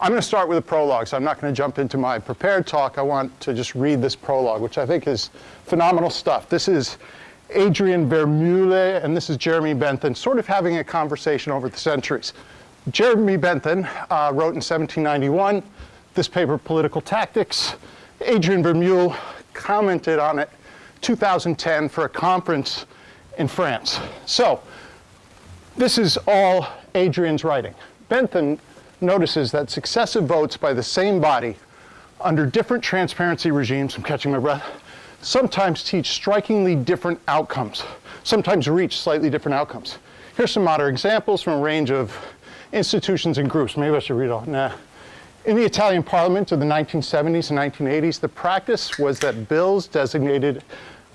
I'm going to start with a prologue, so I'm not going to jump into my prepared talk. I want to just read this prologue, which I think is phenomenal stuff. This is Adrian Vermeulen, and this is Jeremy Bentham, sort of having a conversation over the centuries. Jeremy Bentham uh, wrote in 1791 this paper, Political Tactics. Adrian Vermeulen commented on it 2010 for a conference in France. So this is all Adrian's writing. Bentham notices that successive votes by the same body under different transparency regimes, I'm catching my breath, sometimes teach strikingly different outcomes, sometimes reach slightly different outcomes. Here's some modern examples from a range of institutions and groups. Maybe I should read all, nah. In the Italian parliament of the 1970s and 1980s, the practice was that bills designated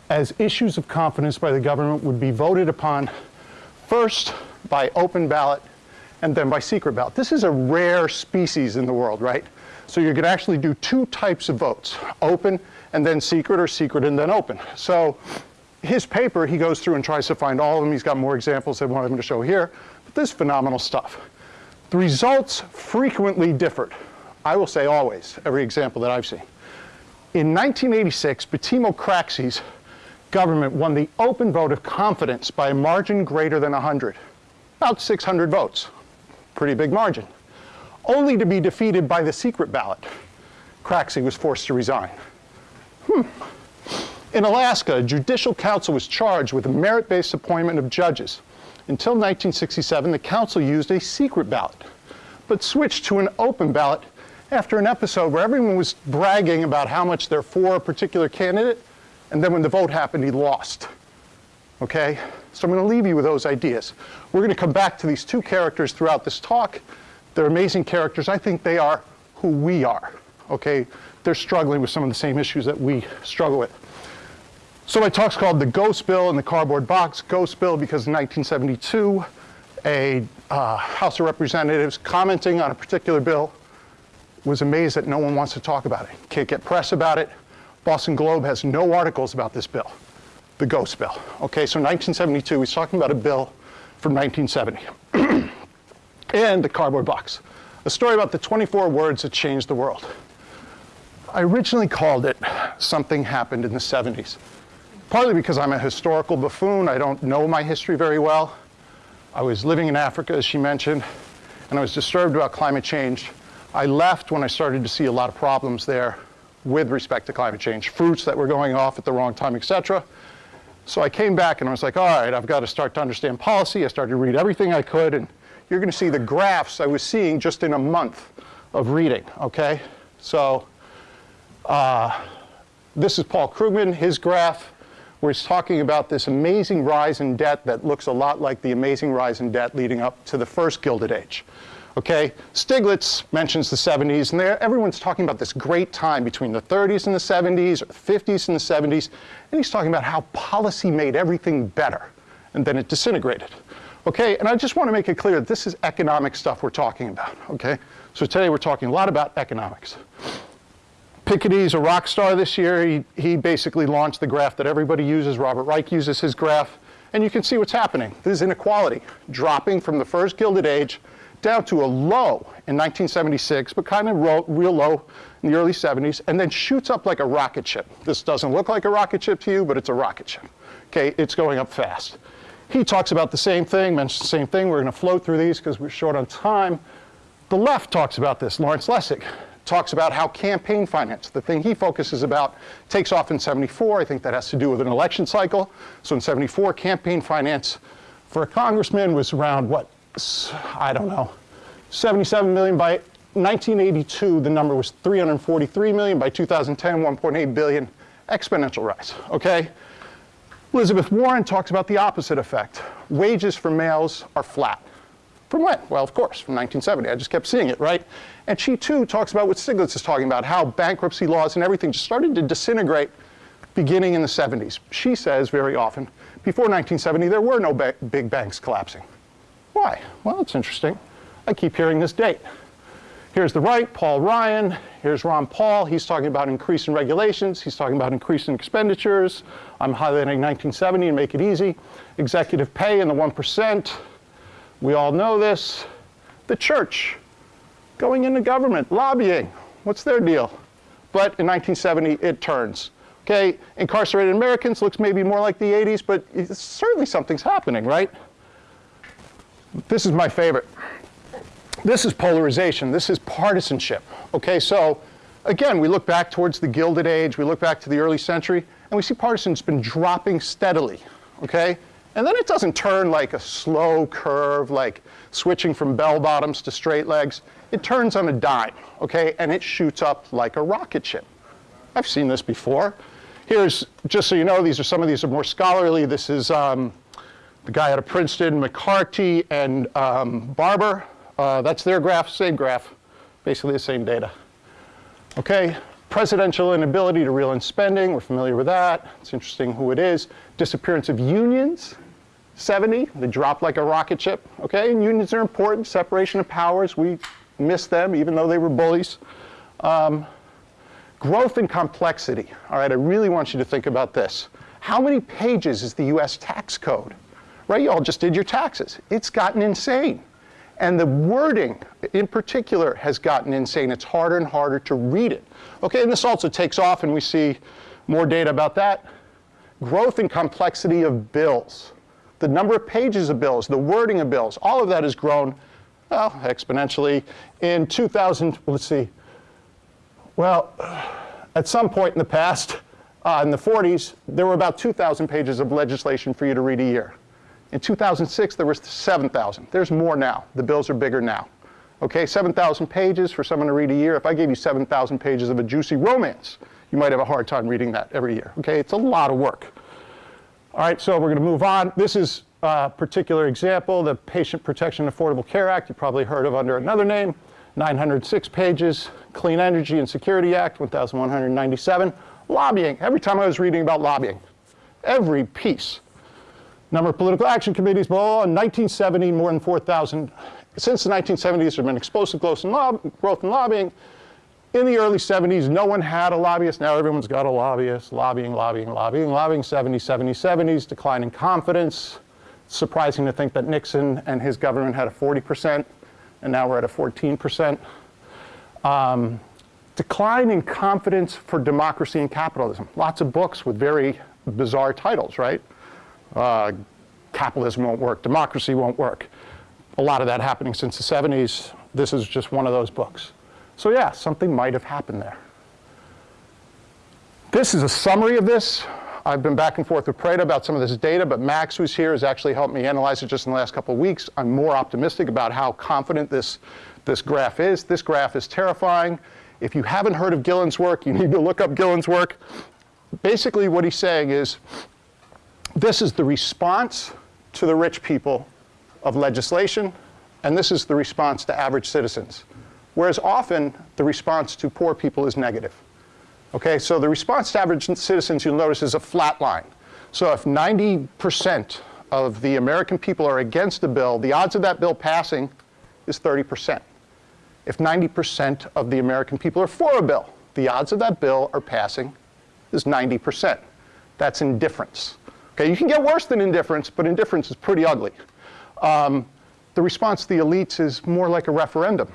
as issues of confidence by the government would be voted upon first by open ballot and then by secret ballot. This is a rare species in the world, right? So you could actually do two types of votes, open and then secret or secret and then open. So his paper, he goes through and tries to find all of them. He's got more examples than what I'm going to show here. But this is phenomenal stuff. The results frequently differed. I will say always, every example that I've seen. In 1986, Bettino Craxi's government won the open vote of confidence by a margin greater than 100, about 600 votes, pretty big margin, only to be defeated by the secret ballot. Craxi was forced to resign. Hmm. In Alaska, a judicial council was charged with a merit-based appointment of judges. Until 1967, the council used a secret ballot, but switched to an open ballot after an episode where everyone was bragging about how much they're for a particular candidate, and then when the vote happened, he lost. Okay? So I'm going to leave you with those ideas. We're going to come back to these two characters throughout this talk. They're amazing characters. I think they are who we are. Okay? They're struggling with some of the same issues that we struggle with. So my talk's called The Ghost Bill and the Cardboard Box. Ghost Bill because in 1972, a uh, House of Representatives commenting on a particular bill was amazed that no one wants to talk about it. Can't get press about it. Boston Globe has no articles about this bill, the Ghost Bill. Okay, so 1972, he's talking about a bill from 1970. and the cardboard box, a story about the 24 words that changed the world. I originally called it Something Happened in the 70s, partly because I'm a historical buffoon. I don't know my history very well. I was living in Africa, as she mentioned, and I was disturbed about climate change. I left when I started to see a lot of problems there with respect to climate change, fruits that were going off at the wrong time, et cetera. So I came back and I was like, all right, I've got to start to understand policy. I started to read everything I could, and you're going to see the graphs I was seeing just in a month of reading, okay? So uh, this is Paul Krugman, his graph, where he's talking about this amazing rise in debt that looks a lot like the amazing rise in debt leading up to the first Gilded Age. Okay, Stiglitz mentions the 70s, and everyone's talking about this great time between the 30s and the 70s, or the 50s and the 70s, and he's talking about how policy made everything better, and then it disintegrated. Okay, and I just want to make it clear that this is economic stuff we're talking about, okay? So today we're talking a lot about economics. Piketty's a rock star this year. He, he basically launched the graph that everybody uses. Robert Reich uses his graph. And you can see what's happening. This is inequality, dropping from the first Gilded Age down to a low in 1976, but kind of real low in the early 70s, and then shoots up like a rocket ship. This doesn't look like a rocket ship to you, but it's a rocket ship. Okay, it's going up fast. He talks about the same thing, mentions the same thing. We're going to flow through these because we're short on time. The left talks about this. Lawrence Lessig talks about how campaign finance, the thing he focuses about, takes off in 74. I think that has to do with an election cycle. So in 74, campaign finance for a congressman was around, what, I don't know, 77 million. By 1982, the number was 343 million. By 2010, 1.8 billion. Exponential rise, okay? Elizabeth Warren talks about the opposite effect. Wages for males are flat. From when? Well, of course, from 1970. I just kept seeing it, right? And she too talks about what Stiglitz is talking about, how bankruptcy laws and everything just started to disintegrate beginning in the 70s. She says very often, before 1970, there were no ba big banks collapsing. Why? Well, it's interesting. I keep hearing this date. Here's the right, Paul Ryan. Here's Ron Paul. He's talking about increasing regulations. He's talking about increasing expenditures. I'm highlighting 1970 and make it easy. Executive pay in the 1%. We all know this. The church. going into government, lobbying. What's their deal? But in 1970, it turns. Okay, incarcerated Americans looks maybe more like the 80s, but certainly something's happening, right? This is my favorite. This is polarization. This is partisanship. Okay, so again, we look back towards the Gilded Age, we look back to the early century, and we see partisan's been dropping steadily. Okay? And then it doesn't turn like a slow curve, like switching from bell bottoms to straight legs. It turns on a dime, okay? And it shoots up like a rocket ship. I've seen this before. Here's, just so you know, these are some of these are more scholarly. This is um, the guy out of Princeton, McCarty and um, Barber. Uh, that's their graph, same graph, basically the same data. Okay, presidential inability to reel in spending, we're familiar with that. It's interesting who it is. Disappearance of unions, 70, they dropped like a rocket ship, okay? And unions are important, separation of powers, we miss them even though they were bullies. Um, growth and complexity, all right, I really want you to think about this. How many pages is the US tax code? Right, you all just did your taxes. It's gotten insane. And the wording in particular has gotten insane. It's harder and harder to read it. Okay, and this also takes off and we see more data about that. Growth and complexity of bills the number of pages of bills, the wording of bills, all of that has grown, well, exponentially. In 2000, let's see, well, at some point in the past, uh, in the 40s, there were about 2,000 pages of legislation for you to read a year. In 2006, there was 7,000. There's more now. The bills are bigger now. Okay, 7,000 pages for someone to read a year. If I gave you 7,000 pages of a juicy romance, you might have a hard time reading that every year. Okay, it's a lot of work. All right, so we're going to move on. This is a particular example, the Patient Protection and Affordable Care Act. You probably heard of under another name. 906 pages. Clean Energy and Security Act, 1,197. Lobbying. Every time I was reading about lobbying, every piece. Number of political action committees, blah, blah, blah. In 1970, more than 4,000. Since the 1970s, there have been explosive growth in, growth in lobbying. In the early 70s, no one had a lobbyist. Now everyone's got a lobbyist. Lobbying, lobbying, lobbying, lobbying. 70s, 70s, 70s. Decline in confidence. Surprising to think that Nixon and his government had a 40%, and now we're at a 14%. Um, decline in confidence for democracy and capitalism. Lots of books with very bizarre titles, right? Uh, capitalism won't work. Democracy won't work. A lot of that happening since the 70s. This is just one of those books. So yeah, something might have happened there. This is a summary of this. I've been back and forth with Prada about some of this data, but Max, who's here, has actually helped me analyze it just in the last couple of weeks. I'm more optimistic about how confident this, this graph is. This graph is terrifying. If you haven't heard of Gilens' work, you need to look up Gilens' work. Basically what he's saying is, this is the response to the rich people of legislation, and this is the response to average citizens whereas often the response to poor people is negative. Okay, so the response to average citizens, you'll notice, is a flat line. So if 90% of the American people are against the bill, the odds of that bill passing is 30%. If 90% of the American people are for a bill, the odds of that bill are passing is 90%. That's indifference. Okay, you can get worse than indifference, but indifference is pretty ugly. Um, the response to the elites is more like a referendum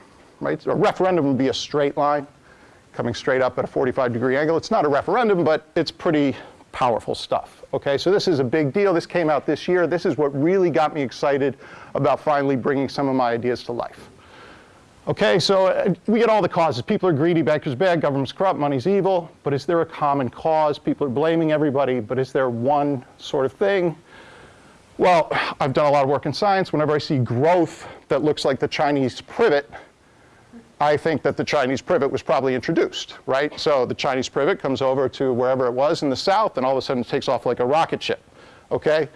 right? A referendum would be a straight line coming straight up at a 45 degree angle. It's not a referendum, but it's pretty powerful stuff. Okay, so this is a big deal. This came out this year. This is what really got me excited about finally bringing some of my ideas to life. Okay, so uh, we get all the causes. People are greedy, bankers bad, government's corrupt, money's evil. But is there a common cause? People are blaming everybody, but is there one sort of thing? Well, I've done a lot of work in science. Whenever I see growth that looks like the Chinese privet, I think that the Chinese privet was probably introduced, right? So the Chinese privet comes over to wherever it was in the south, and all of a sudden it takes off like a rocket ship, okay?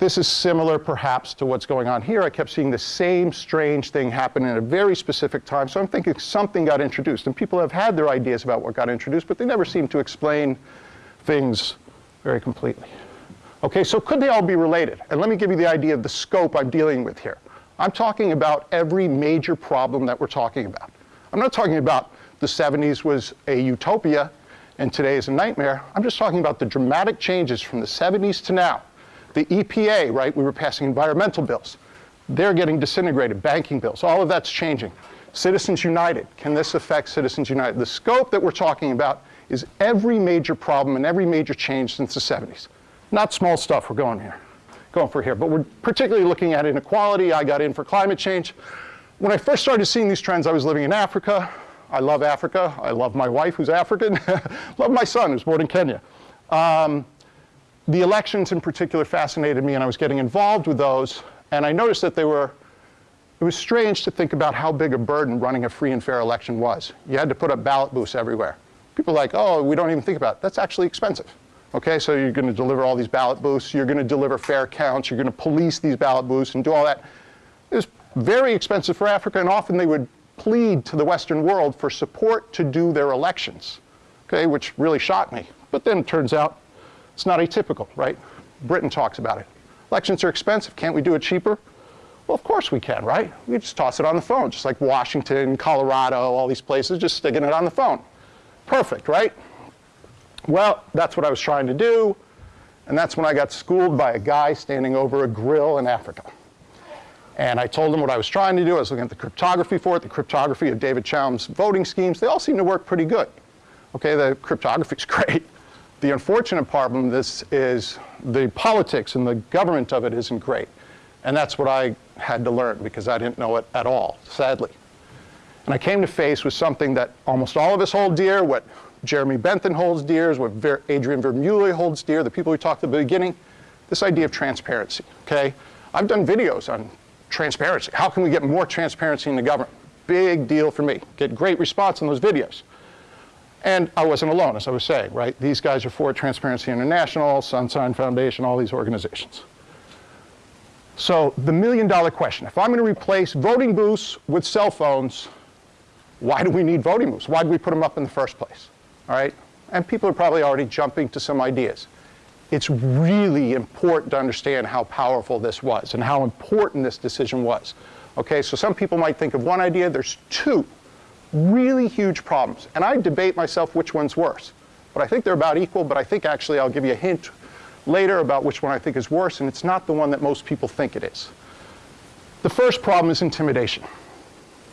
This is similar perhaps to what's going on here. I kept seeing the same strange thing happen in a very specific time, so I'm thinking something got introduced. And people have had their ideas about what got introduced, but they never seem to explain things very completely. Okay, so could they all be related? And let me give you the idea of the scope I'm dealing with here. I'm talking about every major problem that we're talking about. I'm not talking about the 70s was a utopia and today is a nightmare. I'm just talking about the dramatic changes from the 70s to now. The EPA, right, we were passing environmental bills. They're getting disintegrated, banking bills, all of that's changing. Citizens United, can this affect Citizens United? The scope that we're talking about is every major problem and every major change since the 70s. Not small stuff we're going here, going for here, but we're particularly looking at inequality. I got in for climate change. When I first started seeing these trends, I was living in Africa. I love Africa. I love my wife, who's African. love my son, who's born in Kenya. Um, the elections in particular fascinated me, and I was getting involved with those. And I noticed that they were, it was strange to think about how big a burden running a free and fair election was. You had to put up ballot booths everywhere. People are like, oh, we don't even think about it. That's actually expensive. Okay, so you're going to deliver all these ballot booths, you're going to deliver fair counts, you're going to police these ballot booths and do all that. It was very expensive for Africa, and often they would plead to the Western world for support to do their elections, okay, which really shocked me. But then it turns out it's not atypical, right? Britain talks about it. Elections are expensive. Can't we do it cheaper? Well, of course we can, right? We just toss it on the phone, just like Washington, Colorado, all these places, just sticking it on the phone. Perfect, right? Well, that's what I was trying to do, and that's when I got schooled by a guy standing over a grill in Africa. And I told him what I was trying to do. I was looking at the cryptography for it, the cryptography of David Chaum's voting schemes. They all seem to work pretty good. Okay, the cryptography is great. The unfortunate problem of this is the politics and the government of it isn't great. And that's what I had to learn because I didn't know it at all, sadly. And I came to face with something that almost all of us hold dear, what Jeremy Bentham holds dear, what Adrian Vermeulen holds dear, the people we talked at the beginning, this idea of transparency, okay? I've done videos on transparency. How can we get more transparency in the government? Big deal for me. Get great response on those videos. And I wasn't alone, as I was saying, right? These guys are for Transparency International, Sunshine Foundation, all these organizations. So the million dollar question, if I'm going to replace voting booths with cell phones, why do we need voting booths? Why did we put them up in the first place? All right? And people are probably already jumping to some ideas. It's really important to understand how powerful this was and how important this decision was. Okay, so some people might think of one idea, there's two really huge problems. And I debate myself which one's worse. But I think they're about equal, but I think actually I'll give you a hint later about which one I think is worse, and it's not the one that most people think it is. The first problem is intimidation.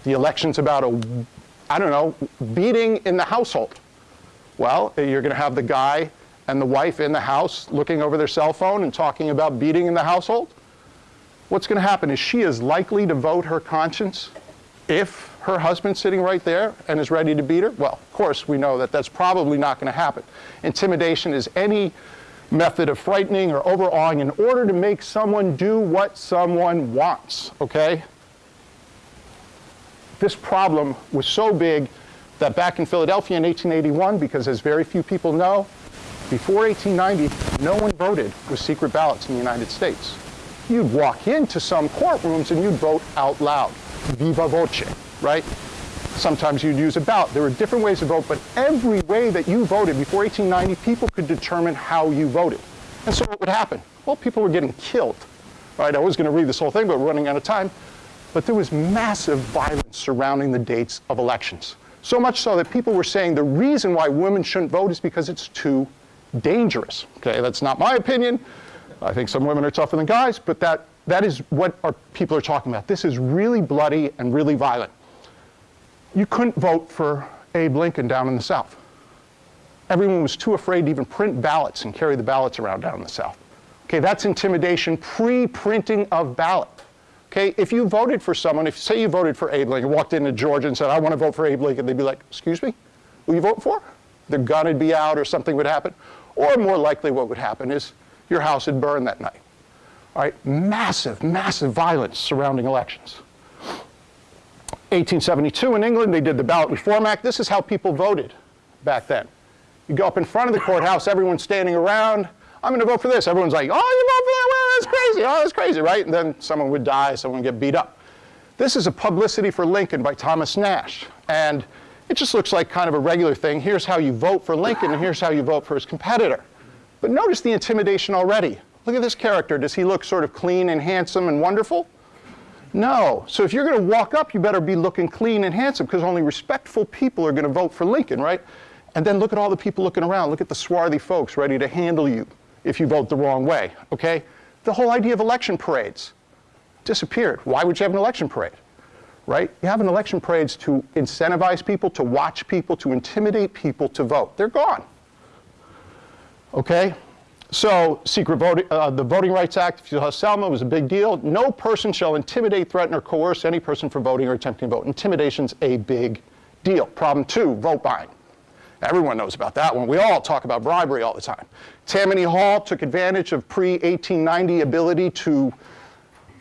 The election's about a, I don't know, beating in the household. Well, you're going to have the guy and the wife in the house looking over their cell phone and talking about beating in the household. What's going to happen is she is likely to vote her conscience if her husband sitting right there and is ready to beat her? Well, of course, we know that that's probably not going to happen. Intimidation is any method of frightening or overawing in order to make someone do what someone wants, okay? This problem was so big that back in Philadelphia in 1881, because as very few people know, before 1890, no one voted with secret ballots in the United States. You'd walk into some courtrooms and you'd vote out loud, viva voce, right? Sometimes you'd use a ballot. There were different ways to vote, but every way that you voted before 1890, people could determine how you voted. And so what would happen? Well, people were getting killed. Right? I was going to read this whole thing, but we're running out of time. But there was massive violence surrounding the dates of elections. So much so that people were saying the reason why women shouldn't vote is because it's too dangerous. Okay, that's not my opinion. I think some women are tougher than guys, but that, that is what our people are talking about. This is really bloody and really violent. You couldn't vote for Abe Lincoln down in the South. Everyone was too afraid to even print ballots and carry the ballots around down in the South. Okay, that's intimidation, pre-printing of ballot. Okay, if you voted for someone, if say you voted for Abe Lincoln, walked into Georgia and said, I want to vote for Abe Lincoln, they'd be like, excuse me, who you vote for? The gun would be out or something would happen. Or more likely what would happen is your house would burn that night. All right, massive, massive violence surrounding elections. 1872 in England, they did the Ballot Reform Act. This is how people voted back then. You go up in front of the courthouse, everyone's standing around. I'm going to vote for this. Everyone's like, oh, you vote for that? Well, that's crazy. Oh, that's crazy, right? And then someone would die, someone would get beat up. This is a publicity for Lincoln by Thomas Nast. And it just looks like kind of a regular thing. Here's how you vote for Lincoln, and here's how you vote for his competitor. But notice the intimidation already. Look at this character. Does he look sort of clean and handsome and wonderful? No. So if you're going to walk up, you better be looking clean and handsome because only respectful people are going to vote for Lincoln, right? And then look at all the people looking around. Look at the swarthy folks ready to handle you if you vote the wrong way, okay? The whole idea of election parades disappeared. Why would you have an election parade? right? You have an election parades to incentivize people, to watch people, to intimidate people to vote. They're gone. Okay? So, secret voting, uh, the Voting Rights Act, if you saw Selma, was a big deal. No person shall intimidate, threaten, or coerce any person from voting or attempting to vote. Intimidation's a big deal. Problem two, vote buying. Everyone knows about that one. We all talk about bribery all the time. Tammany Hall took advantage of pre-1890 ability to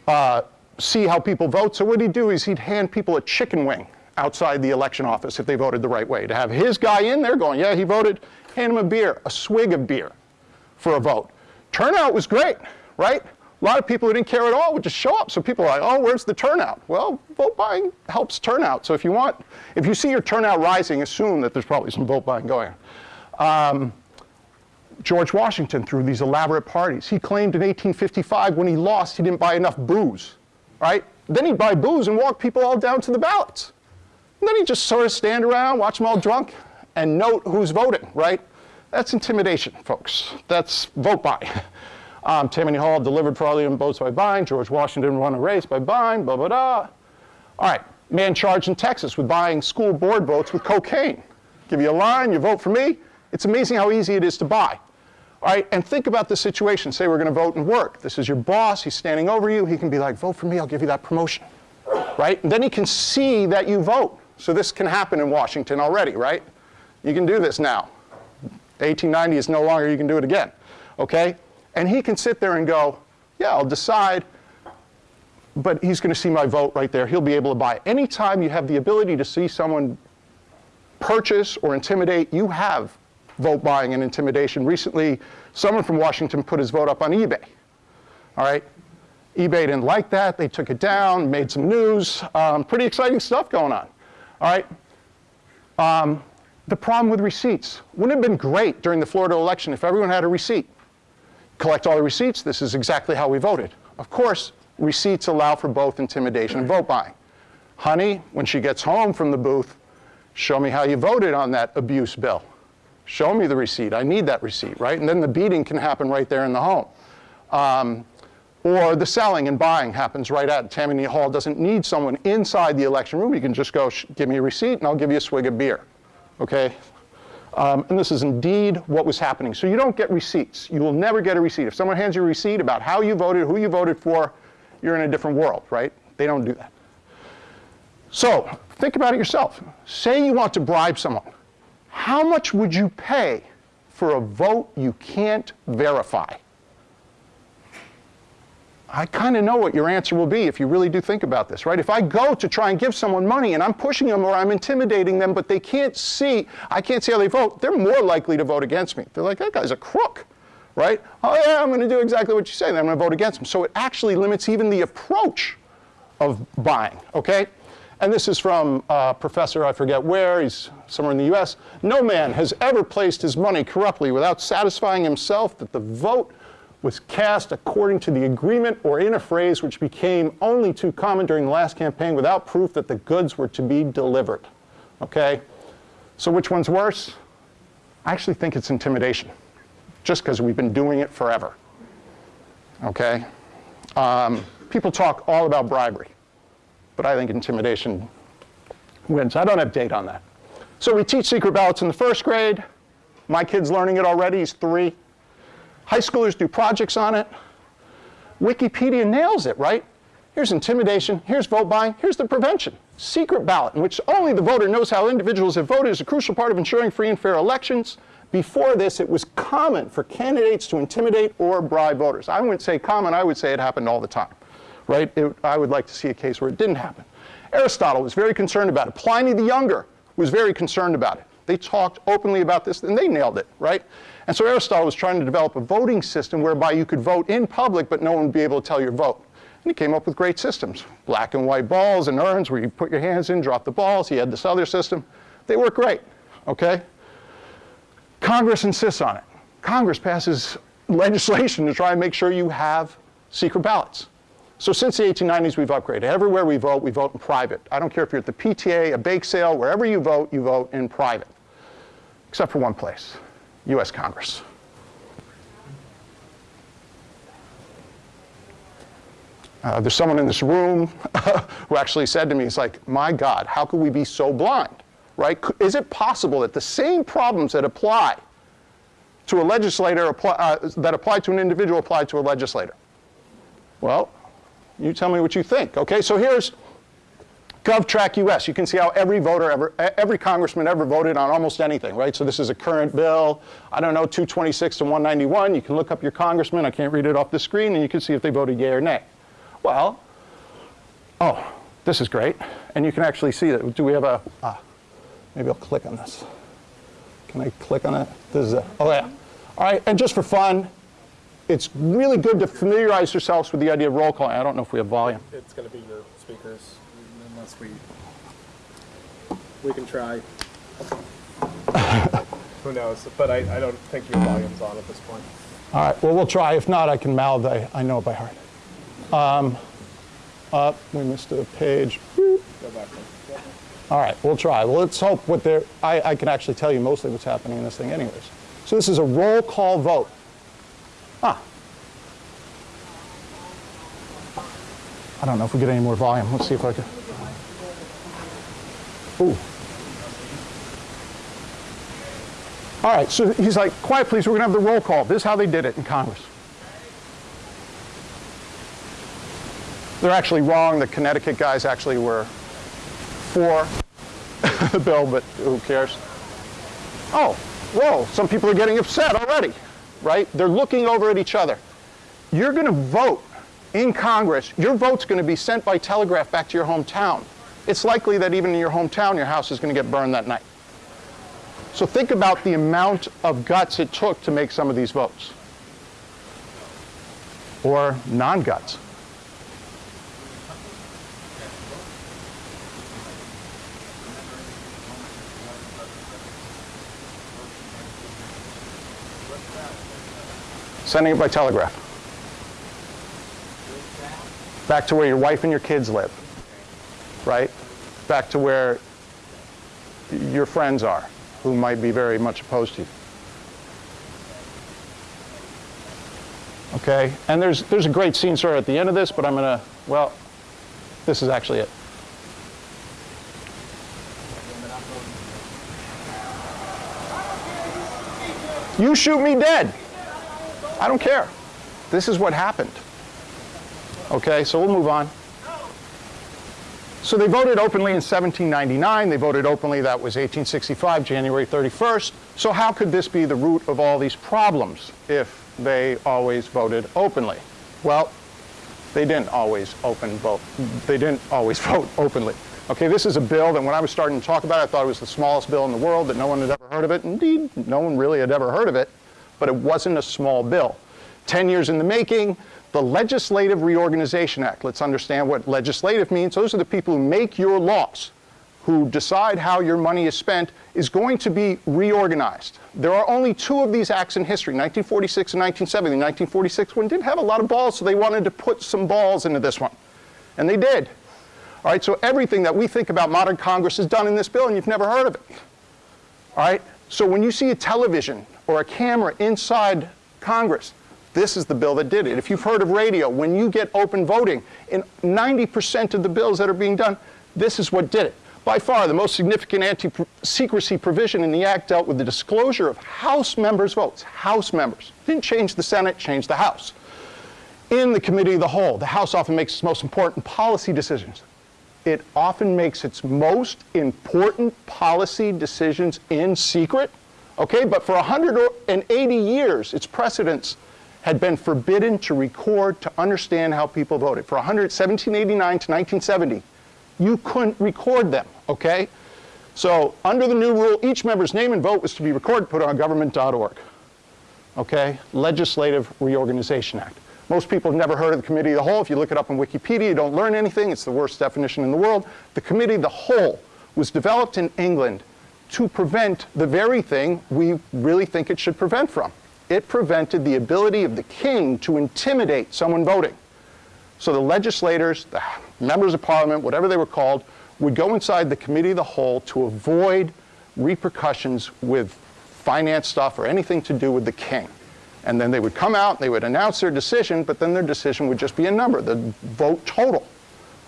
uh, see how people vote. So what he'd do is he'd hand people a chicken wing outside the election office if they voted the right way. To have his guy in there going, yeah, he voted, hand him a beer, a swig of beer for a vote. Turnout was great, right? A lot of people who didn't care at all would just show up. So people are like, oh, where's the turnout? Well, vote buying helps turnout. So if you want, if you see your turnout rising, assume that there's probably some vote buying going on. Um, George Washington through these elaborate parties. He claimed in 1855 when he lost, he didn't buy enough booze, right? Then he'd buy booze and walk people all down to the ballots. And then he'd just sort of stand around, watch them all drunk, and note who's voting, right? That's intimidation, folks. That's vote buy. Um, Tammany Hall delivered fraudulent votes by buying. George Washington won a race by buying, blah, blah, blah. All right, man charged in Texas with buying school board votes with cocaine. Give you a line, you vote for me. It's amazing how easy it is to buy. All right, and think about the situation. Say we're going to vote and work. This is your boss. He's standing over you. He can be like, vote for me. I'll give you that promotion. Right? And then he can see that you vote. So this can happen in Washington already, right? You can do this now. 1890 is no longer, you can do it again. Okay? And he can sit there and go, yeah, I'll decide, but he's going to see my vote right there. He'll be able to buy. Anytime you have the ability to see someone purchase or intimidate, you have vote buying and intimidation. Recently, someone from Washington put his vote up on eBay. All right? eBay didn't like that. They took it down, made some news. Um, pretty exciting stuff going on. All right? Um, the problem with receipts. Wouldn't it have been great during the Florida election if everyone had a receipt? collect all the receipts. This is exactly how we voted. Of course, receipts allow for both intimidation and vote buying. Honey, when she gets home from the booth, show me how you voted on that abuse bill. Show me the receipt. I need that receipt, right? And then the beating can happen right there in the home. Um, or the selling and buying happens right at Tammany Hall. Doesn't need someone inside the election room. You can just go, give me a receipt and I'll give you a swig of beer. Okay? Um, and this is indeed what was happening. So you don't get receipts. You will never get a receipt. If someone hands you a receipt about how you voted, who you voted for, you're in a different world, right? They don't do that. So think about it yourself. Say you want to bribe someone. How much would you pay for a vote you can't verify? I kind of know what your answer will be if you really do think about this, right? If I go to try and give someone money and I'm pushing them or I'm intimidating them, but they can't see, I can't see how they vote, they're more likely to vote against me. They're like, that guy's a crook, right? Oh yeah, I'm going to do exactly what you say, I'm going to vote against him. So it actually limits even the approach of buying, okay? And this is from a professor, I forget where, he's somewhere in the US. No man has ever placed his money corruptly without satisfying himself that the vote was cast according to the agreement or in a phrase which became only too common during the last campaign without proof that the goods were to be delivered. Okay? So which one's worse? I actually think it's intimidation, just because we've been doing it forever. Okay? Um, people talk all about bribery, but I think intimidation wins. I don't have data on that. So we teach secret ballots in the first grade. My kid's learning it already, he's three. High schoolers do projects on it. Wikipedia nails it, right? Here's intimidation, here's vote buying, here's the prevention. Secret ballot, in which only the voter knows how individuals have voted, is a crucial part of ensuring free and fair elections. Before this, it was common for candidates to intimidate or bribe voters. I wouldn't say common, I would say it happened all the time, right? It, I would like to see a case where it didn't happen. Aristotle was very concerned about it. Pliny the Younger was very concerned about it. They talked openly about this, and they nailed it, right? And so Aristotle was trying to develop a voting system whereby you could vote in public, but no one would be able to tell your vote. And he came up with great systems. Black and white balls and urns where you put your hands in, drop the balls. He had this other system. They work great, okay? Congress insists on it. Congress passes legislation to try and make sure you have secret ballots. So since the 1890s, we've upgraded. Everywhere we vote, we vote in private. I don't care if you're at the PTA, a bake sale, wherever you vote, you vote in private. Except for one place. U.S. Congress. Uh, there's someone in this room who actually said to me, "It's like, my God, how could we be so blind? Right? Is it possible that the same problems that apply to a legislator apply, uh, that apply to an individual apply to a legislator?" Well, you tell me what you think. Okay, so here's GovTrack US. You can see how every voter ever, every congressman ever voted on almost anything, right? So this is a current bill. I don't know, 226 to 191. You can look up your congressman. I can't read it off the screen, and you can see if they voted yay or nay. Well, oh, this is great. And you can actually see that. Do we have a, ah, maybe I'll click on this. Can I click on it? This is a, oh yeah. All right, and just for fun, it's really good to familiarize yourselves with the idea of roll call. I don't know if we have volume. It's going to be your speakers, unless we, we can try. Who knows? But I, I don't think your volume's on at this point. All right, well, we'll try. If not, I can mouth, I, I know it by heart. Um, up, we missed a page. Go back. Yep. All right, we'll try. Well, let's hope what they're, I, I can actually tell you mostly what's happening in this thing anyways. So this is a roll call vote. Ah. I don't know if we get any more volume. Let's see if I can. Ooh. All right, so he's like, quiet please, we're gonna have the roll call. This is how they did it in Congress. They're actually wrong. The Connecticut guys actually were for the bill, but who cares? Oh, whoa, some people are getting upset already, right? They're looking over at each other. You're going to vote in Congress. Your vote's going to be sent by telegraph back to your hometown. It's likely that even in your hometown, your house is going to get burned that night. So think about the amount of guts it took to make some of these votes. Or non-guts. Sending it by telegraph. Back to where your wife and your kids live, right? Back to where your friends are, who might be very much opposed to you. Okay, and there's, there's a great scene story at the end of this, but I'm gonna, well, this is actually it. You shoot me dead. I don't care. This is what happened. Okay, so we'll move on. So they voted openly in 1799. They voted openly, that was 1865, January 31st. So how could this be the root of all these problems if they always voted openly? Well, they didn't always open vote. They didn't always vote openly. Okay, this is a bill that when I was starting to talk about it, I thought it was the smallest bill in the world, that no one had ever heard of it. Indeed, no one really had ever heard of it, but it wasn't a small bill. 10 years in the making, the Legislative Reorganization Act. Let's understand what legislative means. Those are the people who make your laws, who decide how your money is spent, is going to be reorganized. There are only two of these acts in history, 1946 and 1970. The 1946 one didn't have a lot of balls, so they wanted to put some balls into this one. And they did. All right, so everything that we think about modern Congress is done in this bill, and you've never heard of it. All right, so when you see a television or a camera inside Congress, this is the bill that did it. If you've heard of radio, when you get open voting, in 90% of the bills that are being done, this is what did it. By far, the most significant anti-secrecy provision in the Act dealt with the disclosure of House members' votes. House members. Didn't change the Senate, changed the House. In the Committee of the Whole, the House often makes its most important policy decisions. It often makes its most important policy decisions in secret. Okay, but for 180 years, its precedents had been forbidden to record to understand how people voted. For 100, 1789 to 1970, you couldn't record them, okay? So under the new rule, each member's name and vote was to be recorded, put on government.org, okay? Legislative Reorganization Act. Most people have never heard of the Committee of the Whole. If you look it up on Wikipedia, you don't learn anything. It's the worst definition in the world. The Committee of the Whole was developed in England to prevent the very thing we really think it should prevent from. It prevented the ability of the king to intimidate someone voting. So the legislators, the members of parliament, whatever they were called, would go inside the committee of the whole to avoid repercussions with finance stuff or anything to do with the king. And then they would come out, they would announce their decision, but then their decision would just be a number, the vote total.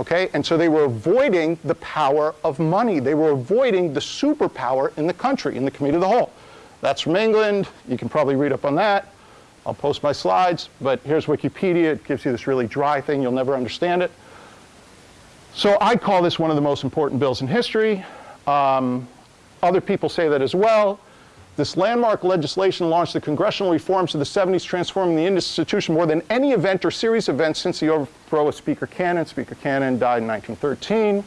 Okay? And so they were avoiding the power of money. They were avoiding the superpower in the country, in the Committee of the Whole. That's from England. You can probably read up on that. I'll post my slides, but here's Wikipedia. It gives you this really dry thing. You'll never understand it. So I call this one of the most important bills in history. Um, other people say that as well. This landmark legislation launched the congressional reforms of the 70s, transforming the institution more than any event or series of events since the overthrow of Speaker Cannon. Speaker Cannon died in 1913.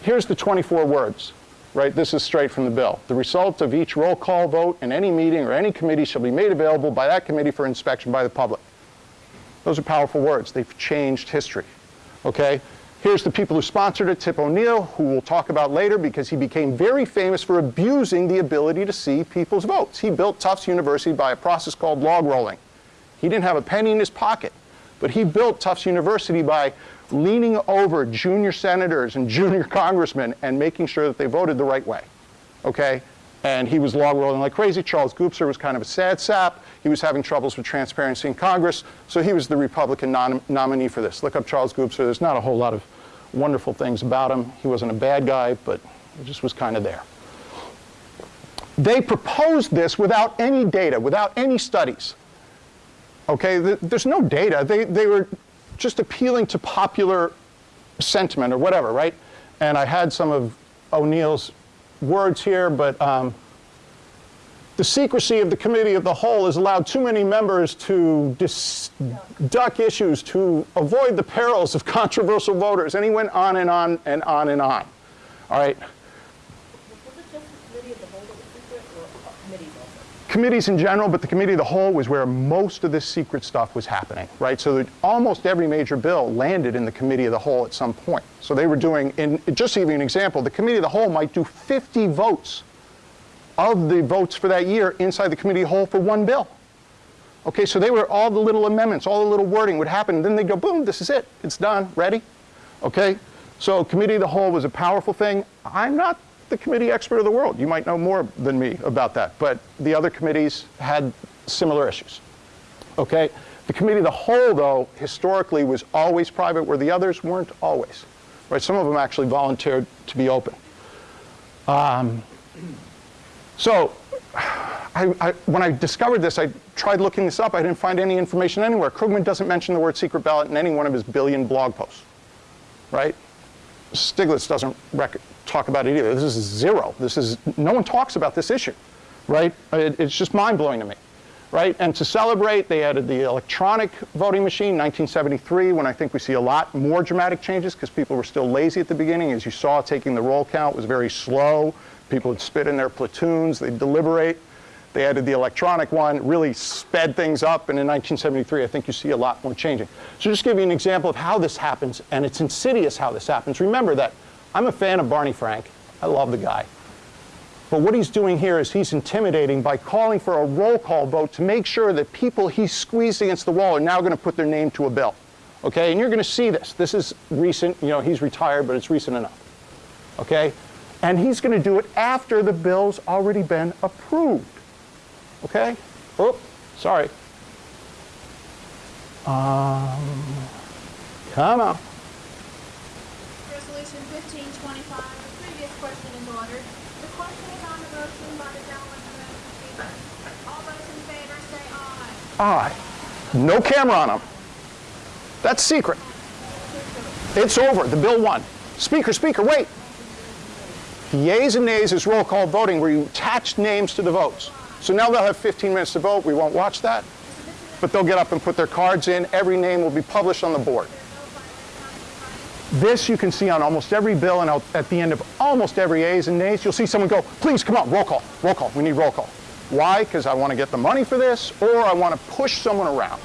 Here's the 24 words, right? This is straight from the bill. The result of each roll call vote in any meeting or any committee shall be made available by that committee for inspection by the public. Those are powerful words. They've changed history, okay? Here's the people who sponsored it, Tip O'Neill, who we'll talk about later because he became very famous for abusing the ability to see people's votes. He built Tufts University by a process called log rolling. He didn't have a penny in his pocket, but he built Tufts University by leaning over junior senators and junior congressmen and making sure that they voted the right way, okay? And he was log rolling like crazy. Charles Gubser was kind of a sad sap. He was having troubles with transparency in Congress, so he was the Republican nom nominee for this. Look up Charles Gubser. There's not a whole lot of wonderful things about him. He wasn't a bad guy, but he just was kind of there. They proposed this without any data, without any studies. Okay, there's no data. They, they were just appealing to popular sentiment or whatever, right? And I had some of O'Neill's words here, but um, the secrecy of the committee of the whole has allowed too many members to duck issues to avoid the perils of controversial voters. And he went on and on and on and on. All right. Committees in general, but the committee of the whole was where most of this secret stuff was happening, right? So that almost every major bill landed in the committee of the whole at some point. So they were doing, in, just to give you an example, the committee of the whole might do 50 votes of the votes for that year inside the committee of the whole for one bill. Okay, so they were all the little amendments, all the little wording would happen, and then they'd go, boom, this is it, it's done, ready? Okay, so committee of the whole was a powerful thing. I'm not the committee expert of the world. You might know more than me about that, but the other committees had similar issues. Okay, the committee the whole, though, historically was always private, where the others weren't always. Right, some of them actually volunteered to be open. Um, so I, I, when I discovered this, I tried looking this up. I didn't find any information anywhere. Krugman doesn't mention the word secret ballot in any one of his billion blog posts, right? Stiglitz doesn't talk about it either. This is zero. This is, no one talks about this issue, right? It, it's just mind-blowing to me, right? And to celebrate, they added the electronic voting machine, 1973, when I think we see a lot more dramatic changes because people were still lazy at the beginning. As you saw, taking the roll count was very slow. People would spit in their platoons, they'd deliberate. They added the electronic one, really sped things up, and in 1973, I think you see a lot more changing. So just give you an example of how this happens, and it's insidious how this happens. Remember that I'm a fan of Barney Frank. I love the guy. But what he's doing here is he's intimidating by calling for a roll call vote to make sure that people he's squeezed against the wall are now going to put their name to a bill. Okay, and you're going to see this. This is recent, you know, he's retired, but it's recent enough. Okay, and he's going to do it after the bill's already been approved. Okay? Oh, sorry. Um, come on. Resolution 1525, the previous question is ordered. The question is on the motion by the gentleman from Massachusetts. All those in favor say Aye. No camera on them. That's secret. It's over. The bill won. Speaker, speaker, wait. Yeas and nays is roll call voting where you attach names to the votes. So now they'll have 15 minutes to vote. We won't watch that. But they'll get up and put their cards in. Every name will be published on the board. This you can see on almost every bill and at the end of almost every A's and nays, you'll see someone go, please come on, roll call, roll call, we need roll call. Why? Because I want to get the money for this or I want to push someone around.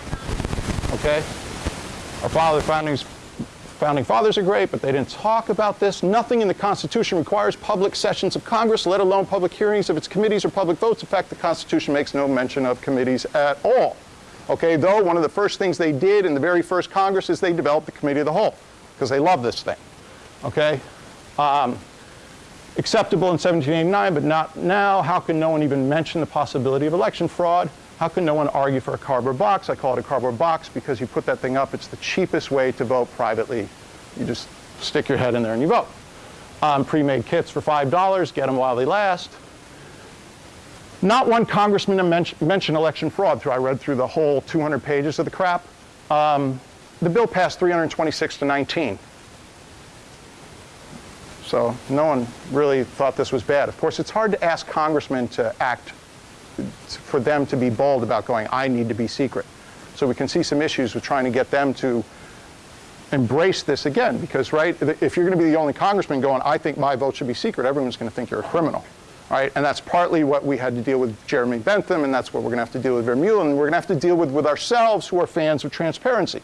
Okay? Our father foundings Founding fathers are great, but they didn't talk about this. Nothing in the Constitution requires public sessions of Congress, let alone public hearings of its committees or public votes. In fact, the Constitution makes no mention of committees at all. Okay, though one of the first things they did in the very first Congress is they developed the Committee of the Whole, because they love this thing. Okay? Um, acceptable in 1789, but not now. How can no one even mention the possibility of election fraud? How can no one argue for a cardboard box? I call it a cardboard box because you put that thing up. It's the cheapest way to vote privately. You just stick your head in there and you vote. Um, pre-made kits for $5, get them while they last. Not one congressman men- mentioned election fraud. Through I read through the whole 200 pages of the crap. Um, the bill passed 326 to 19. So no one really thought this was bad. Of course, it's hard to ask congressmen to act, for them to be bold about going, I need to be secret. So we can see some issues with trying to get them to embrace this again, because, right, if you're going to be the only congressman going, I think my vote should be secret, everyone's going to think you're a criminal. Right? And that's partly what we had to deal with Jeremy Bentham, and that's what we're going to have to deal with Vermeulen, and we're going to have to deal with with ourselves who are fans of transparency,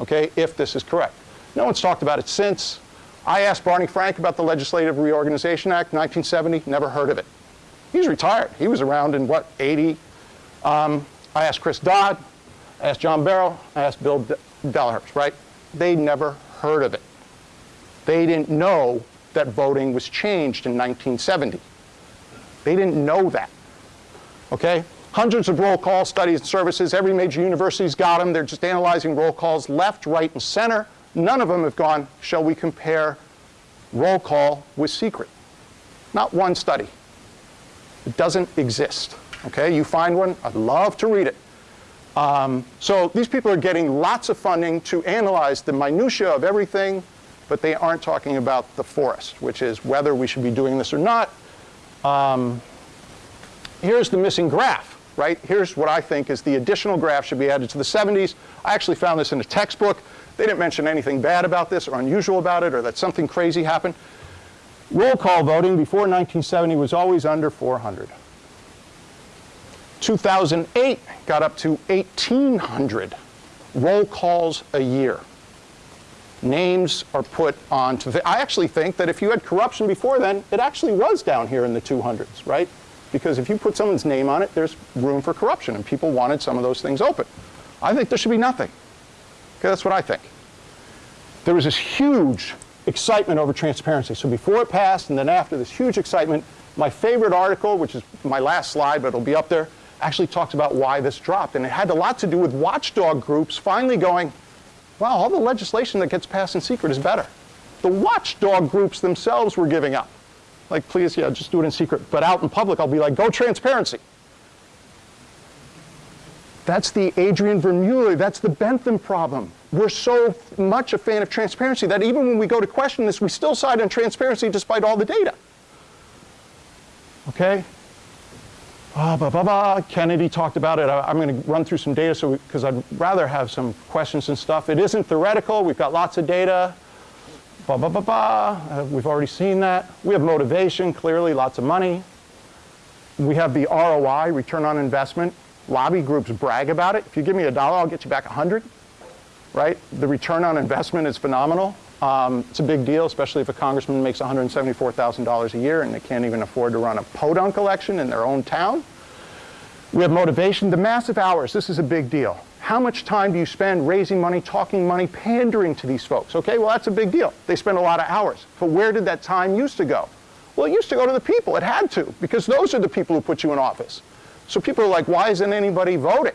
okay, if this is correct. No one's talked about it since. I asked Barney Frank about the Legislative Reorganization Act, 1970, never heard of it. He's retired. He was around in, what, 80? Um, I asked Chris Dodd, I asked John Barrow, I asked Bill De- right? They never heard of it. They didn't know that voting was changed in 1970. They didn't know that. Okay? Hundreds of roll call studies and services. Every major university's got them. They're just analyzing roll calls left, right, and center. None of them have gone, shall we compare roll call with secret? Not one study. It doesn't exist. Okay? You find one, I'd love to read it. Um, so these people are getting lots of funding to analyze the minutia of everything, but they aren't talking about the forest, which is whether we should be doing this or not. Um, here's the missing graph, right? Here's what I think is the additional graph should be added to the 70s. I actually found this in a textbook. They didn't mention anything bad about this or unusual about it or that something crazy happened. Roll call voting before 1970 was always under 400. 2008 got up to 1,800 roll calls a year. Names are put onto the, I actually think that if you had corruption before then, it actually was down here in the 200s, right? Because if you put someone's name on it, there's room for corruption, and people wanted some of those things open. I think there should be nothing. Okay, that's what I think. There was this huge excitement over transparency. So before it passed and then after this huge excitement, my favorite article, which is my last slide, but it'll be up there, actually talks about why this dropped. And it had a lot to do with watchdog groups finally going, wow, all the legislation that gets passed in secret is better. The watchdog groups themselves were giving up. Like, please, yeah, just do it in secret. But out in public, I'll be like, go transparency. That's the Adrian Vermeulen, that's the Bentham problem. We're so much a fan of transparency that even when we go to question this, we still side on transparency despite all the data. Okay? Ah, blah, blah, blah. Kennedy talked about it. I, am going to run through some data so because I'd rather have some questions and stuff. It isn't theoretical. We've got lots of data. Blah, blah, blah, blah. Uh, we've already seen that. We have motivation, clearly, lots of money. We have the ROI, return on investment. Lobby groups brag about it. If you give me a dollar, I'll get you back a 100, right? The return on investment is phenomenal. Um, it's a big deal, especially if a congressman makes $174,000 a year and they can't even afford to run a podunk election in their own town. We have motivation. The massive hours, this is a big deal. How much time do you spend raising money, talking money, pandering to these folks? Okay, well, that's a big deal. They spend a lot of hours. But where did that time used to go? Well, it used to go to the people. It had to, because those are the people who put you in office. So people are like, why isn't anybody voting?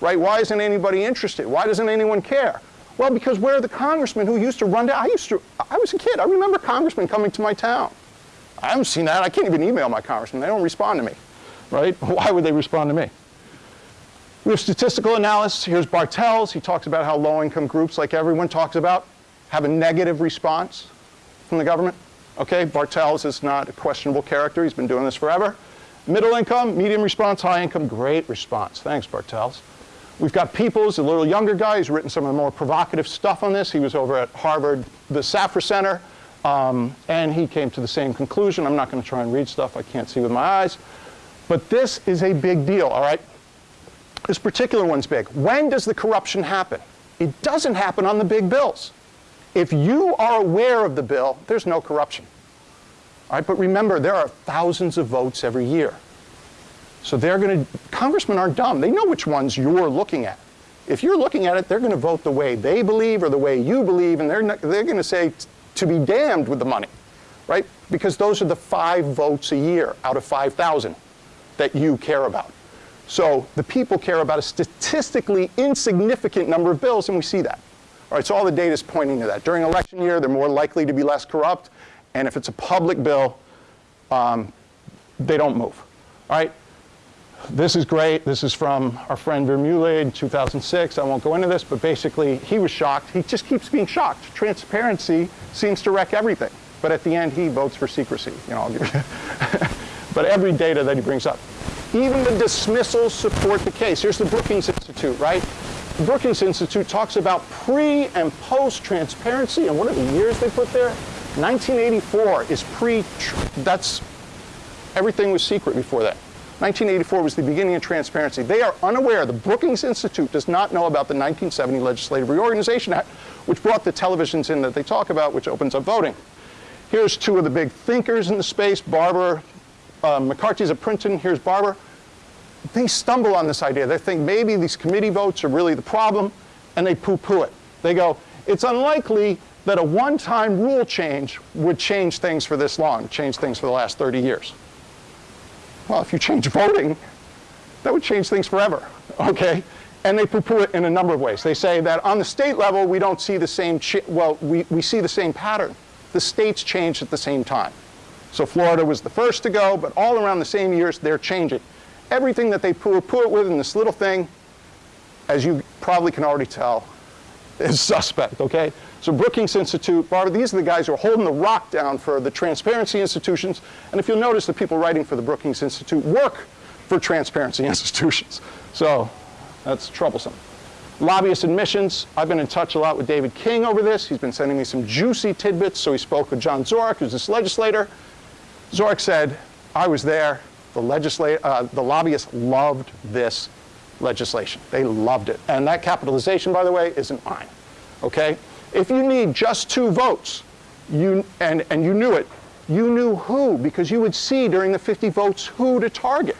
Right? Why isn't anybody interested? Why doesn't anyone care? Well, because where are the congressmen who used to run down? I used to, I was a kid. I remember congressmen coming to my town. I haven't seen that. I can't even email my congressman. They don't respond to me, right? Why would they respond to me? We have statistical analysis. Here's Bartels. He talks about how low-income groups, like everyone talks about, have a negative response from the government. Okay, Bartels is not a questionable character. He's been doing this forever. Middle income, medium response, high income, great response. Thanks, Bartels. We've got Peoples, a little younger guy. He's written some of the more provocative stuff on this. He was over at Harvard, the Safra Center, um, and he came to the same conclusion. I'm not going to try and read stuff I can't see with my eyes. But this is a big deal, all right? This particular one's big. When does the corruption happen? It doesn't happen on the big bills. If you are aware of the bill, there's no corruption. All right, but remember, there are thousands of votes every year. So they're going to, congressmen aren't dumb. They know which ones you're looking at. If you're looking at it, they're going to vote the way they believe or the way you believe, and they're, they're going to say to be damned with the money, right? Because those are the five votes a year out of 5,000 that you care about. So the people care about a statistically insignificant number of bills, and we see that. All right, so all the data is pointing to that. During election year, they're more likely to be less corrupt, and if it's a public bill, um, they don't move. All right, this is great. This is from our friend Vermeulen 2006. I won't go into this, but basically he was shocked. He just keeps being shocked. Transparency seems to wreck everything. But at the end, he votes for secrecy. You know, but every data that he brings up. Even the dismissals support the case. Here's the Brookings Institute, right? The Brookings Institute talks about pre and post transparency, and what are the years they put there? 1984 is pre, that's, everything was secret before that. 1984 was the beginning of transparency. They are unaware, the Brookings Institute does not know about the 1970 Legislative Reorganization Act, which brought the televisions in that they talk about, which opens up voting. Here's two of the big thinkers in the space, Barber, uh, McCarty's at Princeton, here's Barber. They stumble on this idea. They think maybe these committee votes are really the problem, and they poo-poo it. They go, it's unlikely that a one-time rule change would change things for this long, change things for the last 30 years. Well, if you change voting, that would change things forever, okay? And they poo-poo it in a number of ways. They say that on the state level, we don't see the same, well, we, we see the same pattern. The states change at the same time. So Florida was the first to go, but all around the same years, they're changing. Everything that they poo-poo it with in this little thing, as you probably can already tell, is suspect, okay? So Brookings Institute, Barber, these are the guys who are holding the rock down for the transparency institutions. And if you'll notice, the people writing for the Brookings Institute work for transparency institutions. So that's troublesome. Lobbyist admissions, I've been in touch a lot with David King over this. He's been sending me some juicy tidbits. So he spoke with John Zorich, who's this legislator. Zorich said, I was there. The, legisla- uh, the lobbyists loved this legislation. They loved it. And that capitalization, by the way, isn't mine. Okay? If you need just two votes, you, and, and you knew it, you knew who, because you would see during the 50 votes who to target.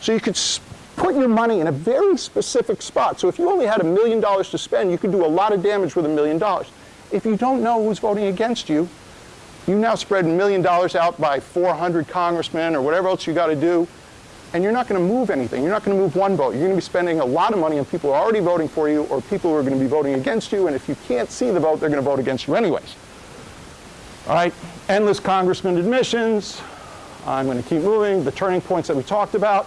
So you could put your money in a very specific spot. So if you only had a million dollars to spend, you could do a lot of damage with a million dollars. If you don't know who's voting against you, you now spread a million dollars out by 400 congressmen or whatever else you got to do, and you're not going to move anything. You're not going to move one vote. You're going to be spending a lot of money on people who are already voting for you or people who are going to be voting against you, and if you can't see the vote, they're going to vote against you anyways. All right, endless congressman admissions. I'm going to keep moving. The turning points that we talked about.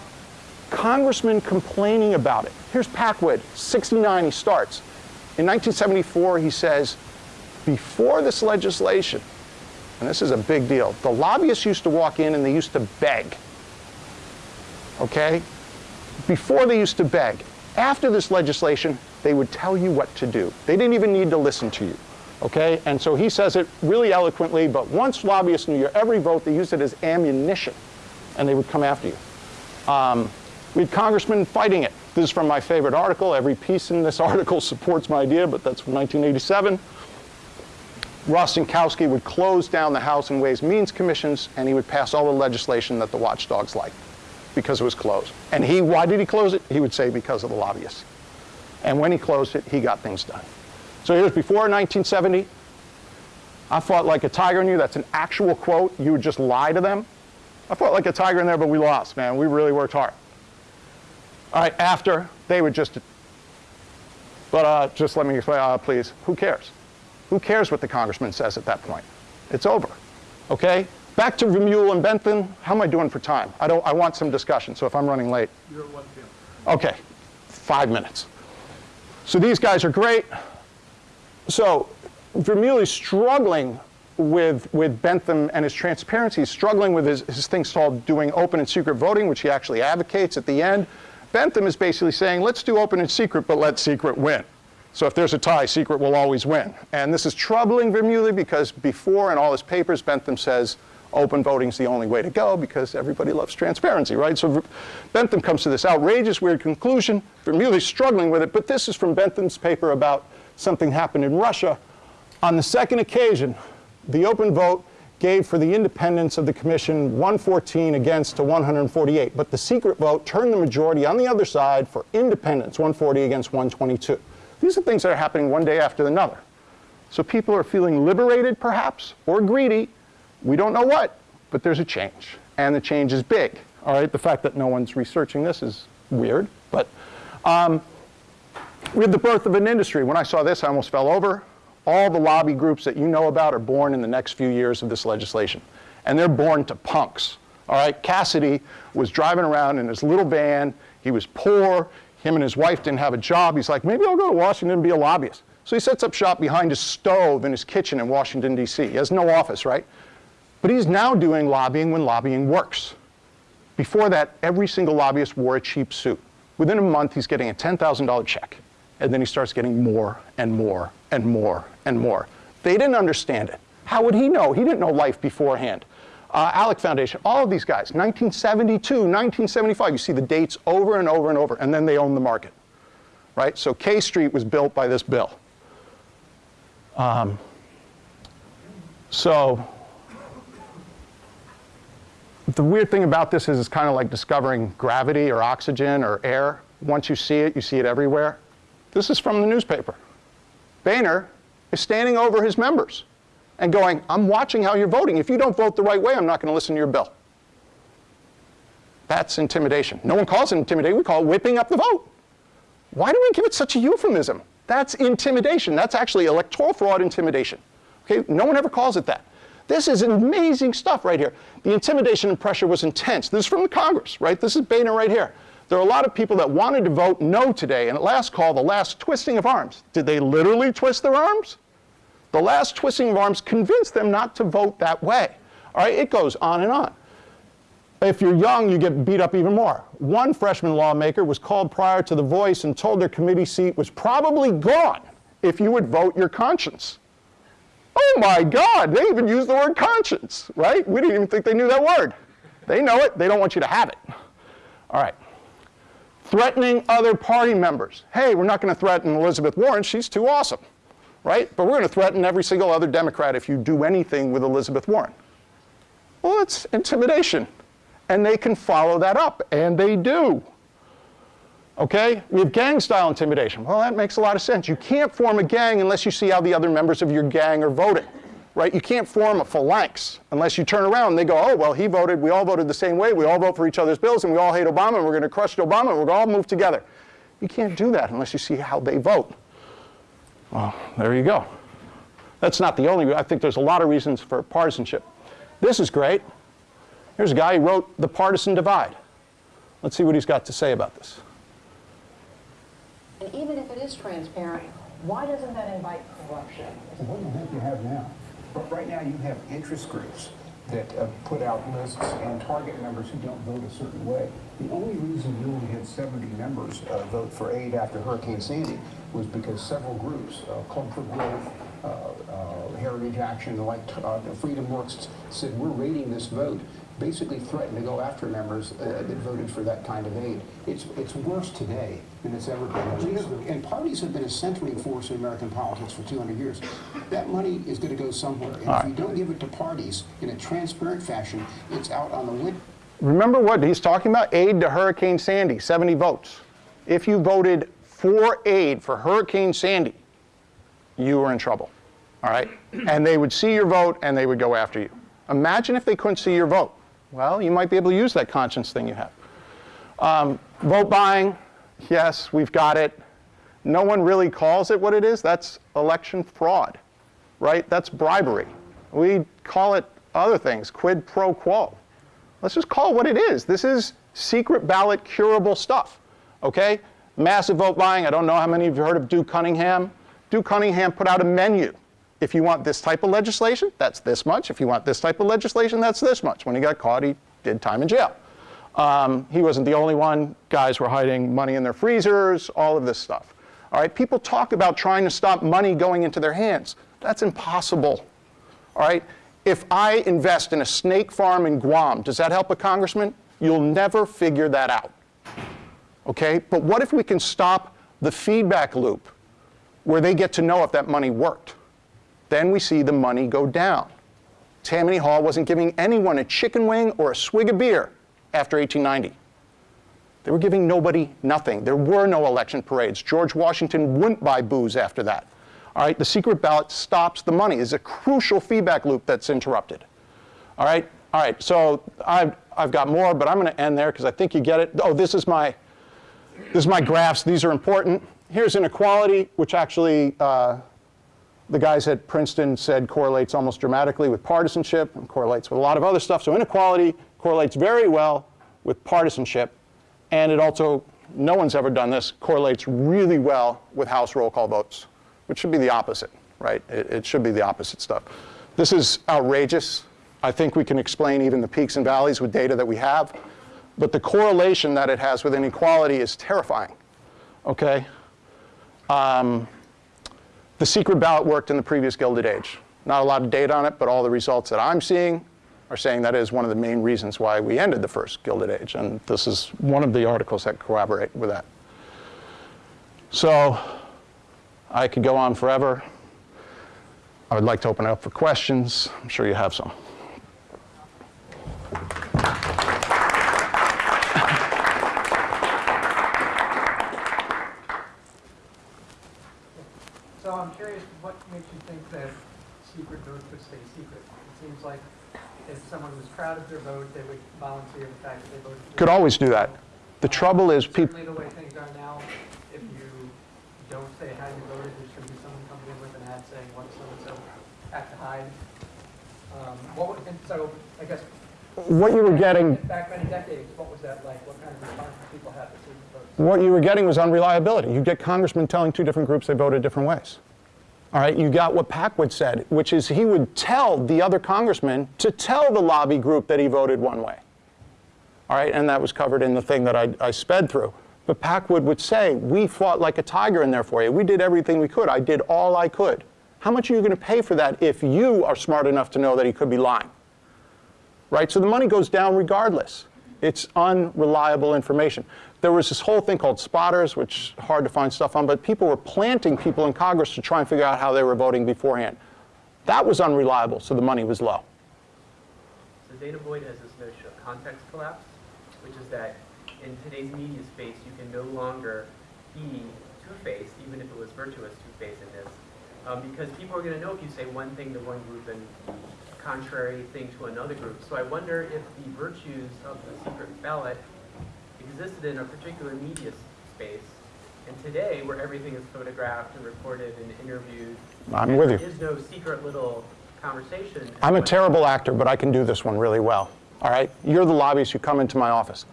Congressman complaining about it. Here's Packwood, 69 he starts. In 1974 he says, before this legislation, and this is a big deal, the lobbyists used to walk in and they used to beg. Okay? Before they used to beg. After this legislation, they would tell you what to do. They didn't even need to listen to you. Okay? And so he says it really eloquently, but once lobbyists knew your every vote, they used it as ammunition, and they would come after you. Um, we had congressmen fighting it. This is from my favorite article. Every piece in this article supports my idea, but that's from 1987. Rostenkowski would close down the House and Ways Means Commissions, and he would pass all the legislation that the watchdogs liked because it was closed. And he, why did he close it? He would say because of the lobbyists. And when he closed it, he got things done. So here's before 1970. I fought like a tiger in you. That's an actual quote. You would just lie to them. I fought like a tiger in there, but we lost, man. We really worked hard. All right, after, they would just, but uh, just let me explain, uh, please, who cares? Who cares what the congressman says at that point? It's over, okay? Back to Vermeule and Bentham. How am I doing for time? I, don't, I want some discussion, so if I'm running late. You're at 1 p.m. Okay, five minutes. So these guys are great. So Vermeule is struggling with, with Bentham and his transparency. He's struggling with his, his things called doing open and secret voting, which he actually advocates at the end. Bentham is basically saying, let's do open and secret, but let secret win. So if there's a tie, secret will always win. And this is troubling Vermeulen because before in all his papers, Bentham says open voting is the only way to go because everybody loves transparency, right? So Bentham comes to this outrageous, weird conclusion. Vermeulen's struggling with it, but this is from Bentham's paper about something happened in Russia. On the second occasion, the open vote gave for the independence of the commission 114 against to 148, but the secret vote turned the majority on the other side for independence, 140 against 122. These are things that are happening one day after another. So people are feeling liberated, perhaps, or greedy. We don't know what, but there's a change. And the change is big. All right, the fact that no one's researching this is weird, but um, we had the birth of an industry. When I saw this, I almost fell over. All the lobby groups that you know about are born in the next few years of this legislation. And they're born to punks. All right, Cassidy was driving around in his little van. He was poor. Him and his wife didn't have a job. He's like, maybe I'll go to Washington and be a lobbyist. So he sets up shop behind his stove in his kitchen in Washington, D.C. He has no office, right? But he's now doing lobbying when lobbying works. Before that, every single lobbyist wore a cheap suit. Within a month, he's getting a $10,000 check. And then he starts getting more and more and more and more. They didn't understand it. How would he know? He didn't know life beforehand. Uh, Alec Foundation, all of these guys, 1972, 1975, you see the dates over and over and over, and then they own the market, right? So K Street was built by this bill. Um, so the weird thing about this is it's kind of like discovering gravity or oxygen or air. Once you see it, you see it everywhere. This is from the newspaper. Boehner is standing over his members and going, I'm watching how you're voting. If you don't vote the right way, I'm not going to listen to your bill. That's intimidation. No one calls it intimidation. We call it whipping up the vote. Why do we give it such a euphemism? That's intimidation. That's actually electoral fraud intimidation. Okay? No one ever calls it that. This is amazing stuff right here. The intimidation and pressure was intense. This is from the Congress, right? This is Boehner right here. There are a lot of people that wanted to vote no today, and at last call, the last twisting of arms. Did they literally twist their arms? The last twisting of arms convinced them not to vote that way. All right, it goes on and on. If you're young, you get beat up even more. One freshman lawmaker was called prior to the voice and told their committee seat was probably gone if you would vote your conscience. Oh my God, they even used the word conscience, right? We didn't even think they knew that word. They know it, they don't want you to have it. All right. Threatening other party members. Hey, we're not going to threaten Elizabeth Warren, she's too awesome, right? But we're going to threaten every single other Democrat if you do anything with Elizabeth Warren. Well, it's intimidation. And they can follow that up, and they do. Okay? We have gang style intimidation. Well, that makes a lot of sense. You can't form a gang unless you see how the other members of your gang are voting. Right? You can't form a phalanx unless you turn around and they go, oh, well, he voted, we all voted the same way, we all vote for each other's bills, and we all hate Obama, and we're going to crush Obama, and we're all move together. You can't do that unless you see how they vote. Well, there you go. That's not the only, I think there's a lot of reasons for partisanship. This is great. Here's a guy who wrote The Partisan Divide. Let's see what he's got to say about this. And even if it is transparent, why doesn't that invite corruption? What do you think you have now? But right now you have interest groups that uh, put out lists and target members who don't vote a certain way. The only reason you only had 70 members uh, vote for aid after Hurricane Sandy was because several groups, uh, Club for Growth, uh, uh, Heritage Action, like uh, Freedom Works, said we're rating this vote basically threatened to go after members uh, that voted for that kind of aid. It's, it's worse today than it's ever been. Have, and parties have been a centering force in American politics for 200 years. That money is going to go somewhere. And if you don't give it to parties in a transparent fashion, it's out on the wind. Remember what he's talking about? Aid to Hurricane Sandy, 70 votes. If you voted for aid for Hurricane Sandy, you were in trouble. All right? And they would see your vote and they would go after you. Imagine if they couldn't see your vote. Well, you might be able to use that conscience thing you have. Um, vote buying, yes, we've got it. No one really calls it what it is. That's election fraud, right? That's bribery. We call it other things, quid pro quo. Let's just call it what it is. This is secret ballot curable stuff, okay? Massive vote buying. I don't know how many of you heard of Duke Cunningham. Duke Cunningham put out a menu if you want this type of legislation, that's this much. If you want this type of legislation, that's this much. When he got caught, he did time in jail. Um, he wasn't the only one. Guys were hiding money in their freezers, all of this stuff. All right, people talk about trying to stop money going into their hands. That's impossible. All right, if I invest in a snake farm in Guam, does that help a congressman? You'll never figure that out. Okay, but what if we can stop the feedback loop where they get to know if that money worked? Then we see the money go down. Tammany Hall wasn't giving anyone a chicken wing or a swig of beer after 1890. They were giving nobody nothing. There were no election parades. George Washington wouldn't buy booze after that. All right, the secret ballot stops the money. It's a crucial feedback loop that's interrupted. All right, all right, so I've, I've got more, but I'm going to end there because I think you get it. Oh, this is my, This is my graphs. These are important. Here's inequality, which actually uh, the guys at Princeton said correlates almost dramatically with partisanship and correlates with a lot of other stuff. So inequality correlates very well with partisanship. And it also, no one's ever done this, correlates really well with House roll call votes, which should be the opposite, right? It, it should be the opposite stuff. This is outrageous. I think we can explain even the peaks and valleys with data that we have. But the correlation that it has with inequality is terrifying, okay? Um, the secret ballot worked in the previous Gilded Age. Not a lot of data on it, but all the results that I'm seeing are saying that is one of the main reasons why we ended the first Gilded Age. And this is one of the articles that corroborate with that. So I could go on forever. I would like to open it up for questions. I'm sure you have some. So I'm curious, what makes you think that secret votes would stay secret? It seems like if someone was proud of their vote, they would volunteer the fact that they voted. Could always do that. The trouble is people, the way things are now, if you don't say how you voted, there's going to be someone coming in with an ad saying what so-and-so had to hide. Um, What would, and so, I guess, what you were getting back many decades, what was that like? What kind of response did people have to secret votes? what you were getting was unreliability. You'd get congressmen telling two different groups they voted different ways. All right, you got what Packwood said, which is he would tell the other congressman to tell the lobby group that he voted one way. All right, and that was covered in the thing that I, I sped through. But Packwood would say, we fought like a tiger in there for you. We did everything we could. I did all I could. How much are you going to pay for that if you are smart enough to know that he could be lying? right? So the money goes down regardless. It's unreliable information. There was this whole thing called spotters, which hard to find stuff on, but people were planting people in Congress to try and figure out how they were voting beforehand. That was unreliable, so the money was low. So danah boyd has this notion of context collapse, which is that in today's media space, you can no longer be two-faced, even if it was virtuous two-facedness, um, because people are going to know if you say one thing to one group and contrary thing to another group. So I wonder if the virtues of the secret ballot existed in a particular media space, and today, where everything is photographed and recorded and interviewed, I'm with you. There is no secret little conversation. I'm a terrible actor, but I can do this one really well. All right? You're the lobbyists who come into my office.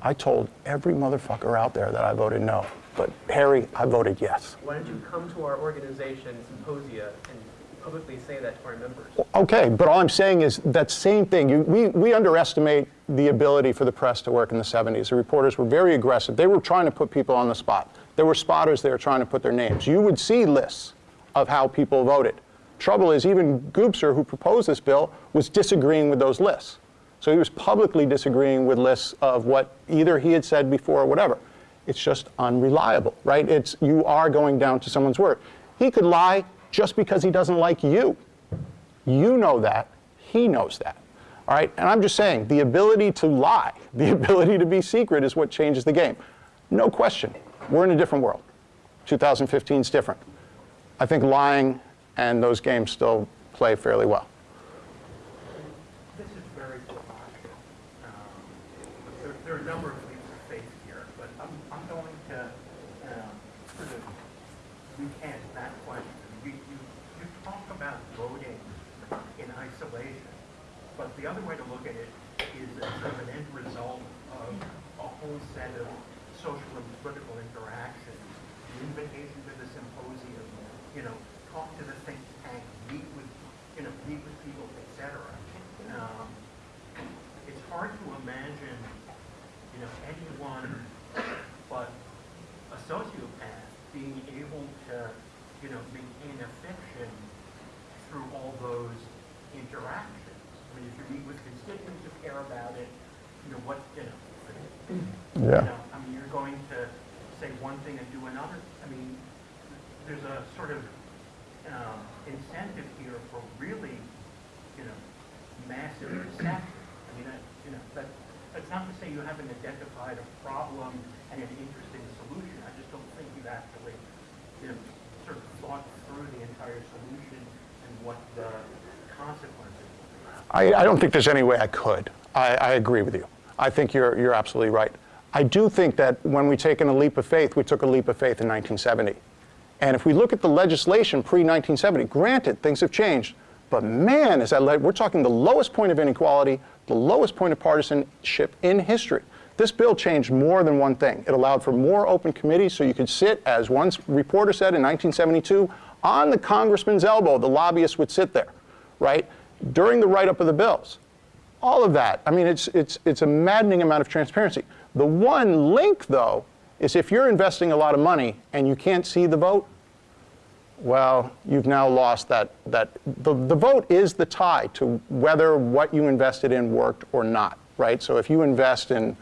I told every motherfucker out there that I voted no. But Harry, I voted yes. Why don't you come to our organization symposia and publicly say that to our members? Okay, but all I'm saying is that same thing. You, we, we underestimate the ability for the press to work in the 70s. The reporters were very aggressive. They were trying to put people on the spot. There were spotters there trying to put their names. You would see lists of how people voted. Trouble is, even Gubser, who proposed this bill, was disagreeing with those lists. So he was publicly disagreeing with lists of what either he had said before or whatever. It's just unreliable, right? It's, you are going down to someone's word. He could lie just because he doesn't like you. You know that. He knows that. All right? And I'm just saying, the ability to lie, the ability to be secret is what changes the game. No question. We're in a different world. 2015 is different. I think lying and those games still play fairly well. This is very provocative. Um, There, there are a number of leaps of faith here, but I'm, I'm going to um, sort of recant that question. You, you, you talk about voting in isolation, but the other way to look at it is as sort of an end result of a whole set of social and political interactions. The invitation to the symposium, you know, talk to the think tank, meet with, you know, meet with people, et cetera. Um, it's hard to imagine, you know, anyone but a sociopath being able to, you know, maintain a fiction through all those interactions. I mean, if you meet with constituents who care about it, you know, what, you know, you know, I mean, you're going to say one thing and do another. I mean, there's a sort of um, incentive here for really, you know, massive deception. I mean, that, you know, that, that's not to say you haven't identified a problem and an interesting solution. I just don't think you've actually, you know, sort of thought through the entire solution and what the consequences. I, I don't think there's any way I could. I, I agree with you. I think you're, you're absolutely right. I do think that when we taken a leap of faith, we took a leap of faith in 1970. And if we look at the legislation pre-1970, granted, things have changed, but man, is that, we're talking the lowest point of inequality, the lowest point of partisanship in history. This bill changed more than one thing. It allowed for more open committees so you could sit, as one reporter said in 1972, on the congressman's elbow, the lobbyist would sit there, right, during the write-up of the bills. All of that. I mean, it's, it's, it's a maddening amount of transparency. The one link, though, is if you're investing a lot of money and you can't see the vote, well, you've now lost that, that the, the vote is the tie to whether what you invested in worked or not, right? So if you invest in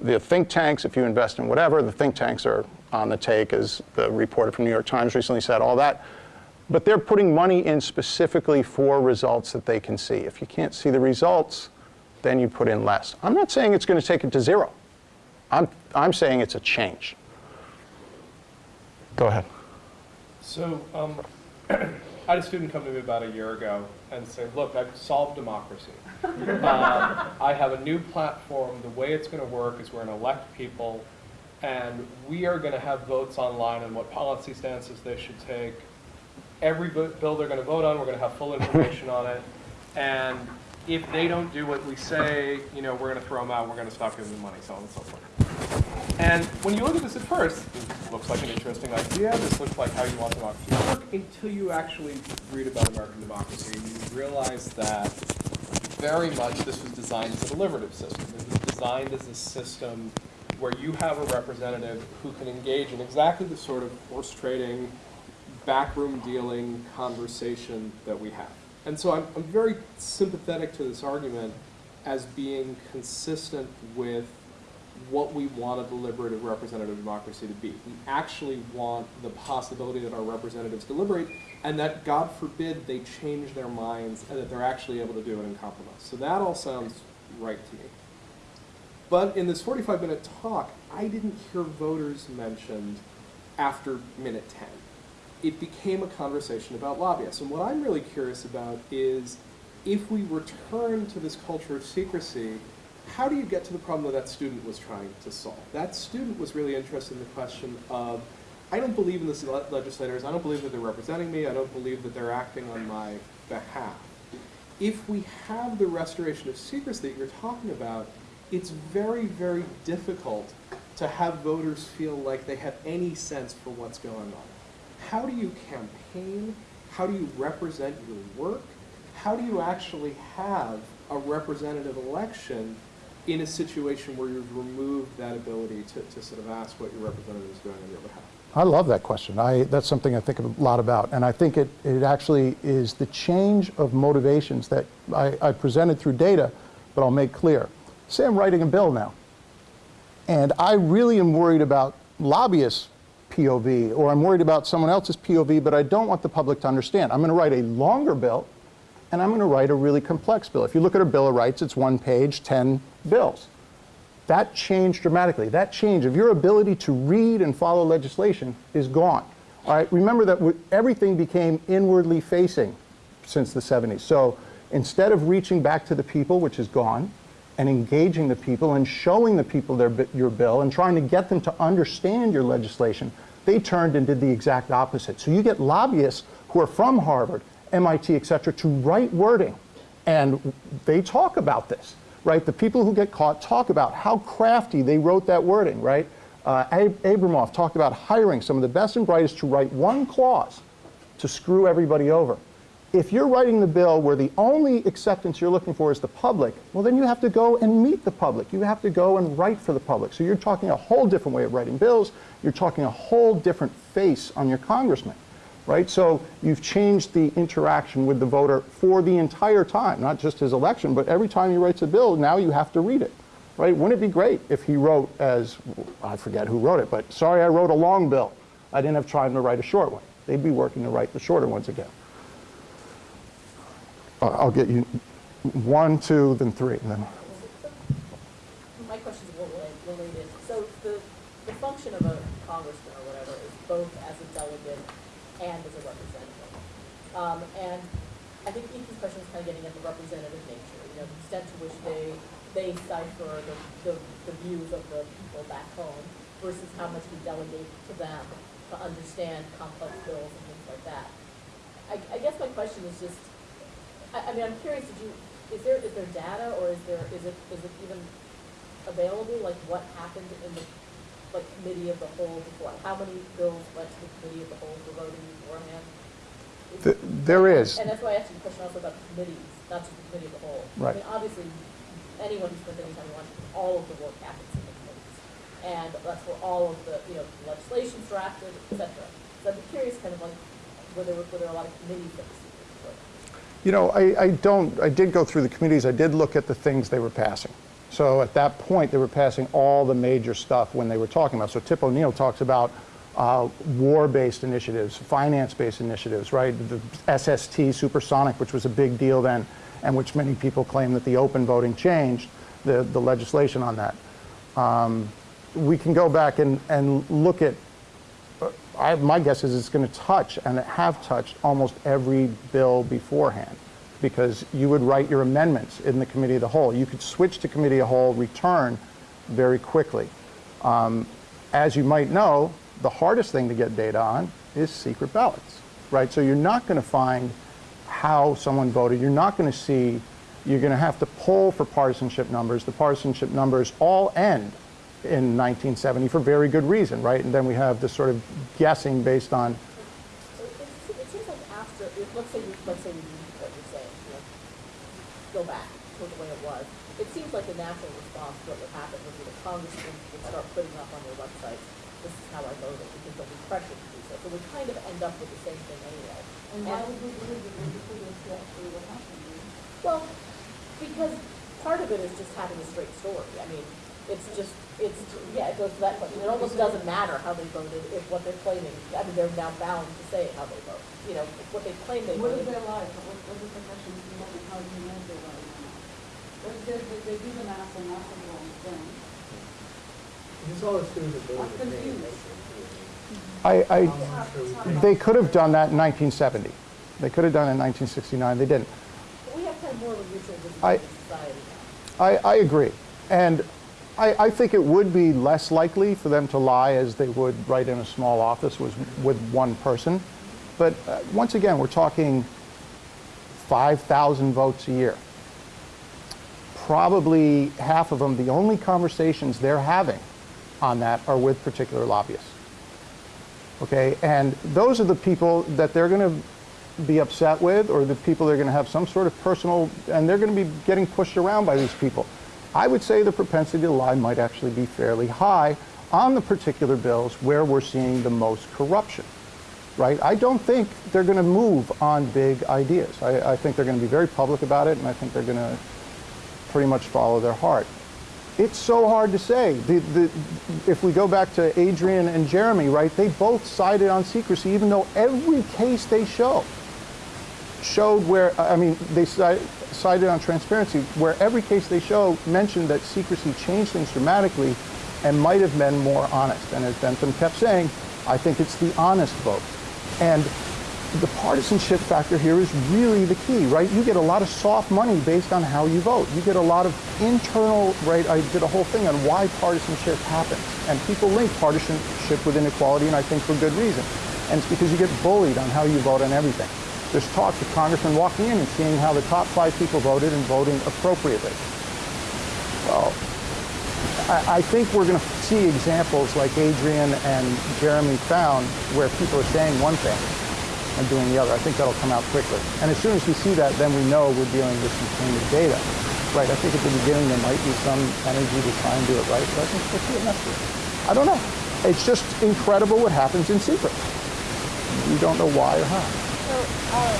the think tanks, if you invest in whatever, the think tanks are on the take, as the reporter from New York Times recently said, all that. But they're putting money in specifically for results that they can see. If you can't see the results, then you put in less. I'm not saying it's going to take it to zero. I'm, I'm saying it's a change. Go ahead. So, um, I had a student come to me about a year ago and say, look, I've solved democracy. Uh, I have a new platform. The way it's going to work is we're going to elect people, and we are going to have votes online on what policy stances they should take. Every bill they're going to vote on, we're going to have full information on it. And if they don't do what we say, you know, we're going to throw them out, we're going to stop giving them money, so on and so forth. And when you look at this at first, it looks like an interesting idea. This looks like how you want democracy to work until you actually read about American democracy and you realize that very much this was designed as a deliberative system. It was designed as a system where you have a representative who can engage in exactly the sort of horse trading, backroom dealing conversation that we have. And so I'm, I'm very sympathetic to this argument as being consistent with what we want a deliberative representative democracy to be. We actually want the possibility that our representatives deliberate and that, God forbid, they change their minds and that they're actually able to do it in compromise. So that all sounds right to me. But in this 45-minute talk, I didn't hear voters mentioned after minute 10. It became a conversation about lobbyists. And what I'm really curious about is if we return to this culture of secrecy, how do you get to the problem that that student was trying to solve? That student was really interested in the question of, I don't believe in the le- legislators, I don't believe that they're representing me, I don't believe that they're acting on my behalf. If we have the restoration of secrecy that you're talking about, it's very, very difficult to have voters feel like they have any sense for what's going on. How do you campaign? How do you represent your work? How do you actually have a representative election in a situation where you've removed that ability to, to sort of ask what your representative is doing on your behalf? I love that question. I, that's something I think a lot about. And I think it, it actually is the change of motivations that I, I presented through data, but I'll make clear. Say I'm writing a bill now, and I really am worried about lobbyists' POV, or I'm worried about someone else's POV, but I don't want the public to understand. I'm going to write a longer bill, and I'm going to write a really complex bill. If you look at a Bill of Rights, it's one page, 10 bills. That changed dramatically. That change of your ability to read and follow legislation is gone. All right, remember that everything became inwardly facing since the 70s. So instead of reaching back to the people, which is gone, and engaging the people and showing the people their, your bill and trying to get them to understand your legislation, they turned and did the exact opposite. So you get lobbyists who are from Harvard, MIT, et cetera, to write wording. And they talk about this, right? The people who get caught talk about how crafty they wrote that wording, right? Uh, Abramoff talked about hiring some of the best and brightest to write one clause to screw everybody over. If you're writing the bill where the only acceptance you're looking for is the public, well, then you have to go and meet the public. You have to go and write for the public. So you're talking a whole different way of writing bills. You're talking a whole different face on your congressman, right? So you've changed the interaction with the voter for the entire time, not just his election, but every time he writes a bill, now you have to read it, right? Wouldn't it be great if he wrote as, I forget who wrote it, but sorry I wrote a long bill. I didn't have time to write a short one. They'd be working to write the shorter ones again. Uh, I'll get you one, two, then three. and then My question is rela- related. So the, the function of a congressman or whatever is both as a delegate and as a representative. Um, and I think each Ethan's question is kind of getting at the representative nature, you know, the extent to which they, they cipher the, the, the views of the people back home versus how much we delegate to them to understand complex bills and things like that. I, I guess my question is just, I, I mean, I'm curious, did you, is there, is there data or is there, is it, is it even available, like what happened in the, like, committee of the whole before? How many bills went to the committee of the whole for voting beforehand? Th- There is. And that's why I asked you the question also about the committees, not just the committee of the whole. Right. I mean, obviously, anyone who spends any time on all of the work happens in the committees. And that's where all of the, you know, legislation's drafted, et cetera. So I'd be curious kind of like, were there, were there a lot of committees that were? You know, I, I don't, I did go through the committees, I did look at the things they were passing. So at that point, they were passing all the major stuff when they were talking about. So Tip O'Neill talks about uh, war-based initiatives, finance-based initiatives, right? The SST, supersonic, which was a big deal then, and which many people claim that the open voting changed the, the legislation on that. Um, we can go back and, and look at I, my guess is it's going to touch, and have touched, almost every bill beforehand, because you would write your amendments in the committee of the whole. You could switch to committee of the whole, return very quickly. Um, as you might know, the hardest thing to get data on is secret ballots, right? So you're not going to find how someone voted. You're not going to see, you're going to have to pull for partisanship numbers. The partisanship numbers all end in 1970 for very good reason, right? And then we have this sort of guessing based on, it, seems like after, let's say, you- let's say we what you're saying, you go back to the way it was. It seems like the natural response to what would happen would be the congressmen would start putting up on their websites, how I voted, because they'll be pressured to do so. So we kind of end up with the same thing anyway. And why would we believe that you put this actually what happened? Well, because part of it is just having a straight story. I mean, it's just, it's, yeah, it goes to that question. It almost doesn't matter how they voted if what they're claiming, I mean, they're now bound to say how they vote. You know, what they claim they What is voted. their life? What, what is the question, what, how do you know if they're right or not? They, they, they, they do the math and that's the wrong thing. This all assumes that I'm confused. I, I, they could have done that in 1970. They could have done it in 1969. They didn't. We have kind of more of a mutual I- society. I, I agree. And I, I think it would be less likely for them to lie as they would right in a small office with, with one person. But uh, once again, we're talking 5,000 votes a year. Probably half of them, the only conversations they're having on that are with particular lobbyists. Okay, and those are the people that they're going to be upset with or the people they're going to have some sort of personal, and they're going to be getting pushed around by these people. I would say the propensity to lie might actually be fairly high on the particular bills where we're seeing the most corruption, right? I don't think they're going to move on big ideas. I, I think they're going to be very public about it, and I think they're going to pretty much follow their heart. It's so hard to say. The, the, if we go back to Adrian and Jeremy, right, they both sided on secrecy, even though every case they show showed where, I mean, they si- sided on transparency, where every case they show mentioned that secrecy changed things dramatically and might have been more honest. And as Bentham kept saying, I think it's the honest vote. And the partisanship factor here is really the key, right? You get a lot of soft money based on how you vote. You get a lot of internal, right? I did a whole thing on why partisanship happens. And people link partisanship with inequality, and I think for good reason. And it's because you get bullied on how you vote on everything. There's talks of congressmen walking in and seeing how the top five people voted and voting appropriately. Well, I, I think we're going to see examples like Adrian and Jeremy found where people are saying one thing and doing the other. I think that'll come out quickly. And as soon as we see that, then we know we're dealing with some tainted data. Right, I think at the beginning there might be some energy to try and do it right, but I think we'll see it next year. I don't know. It's just incredible what happens in secret. We don't know why or how. So, uh,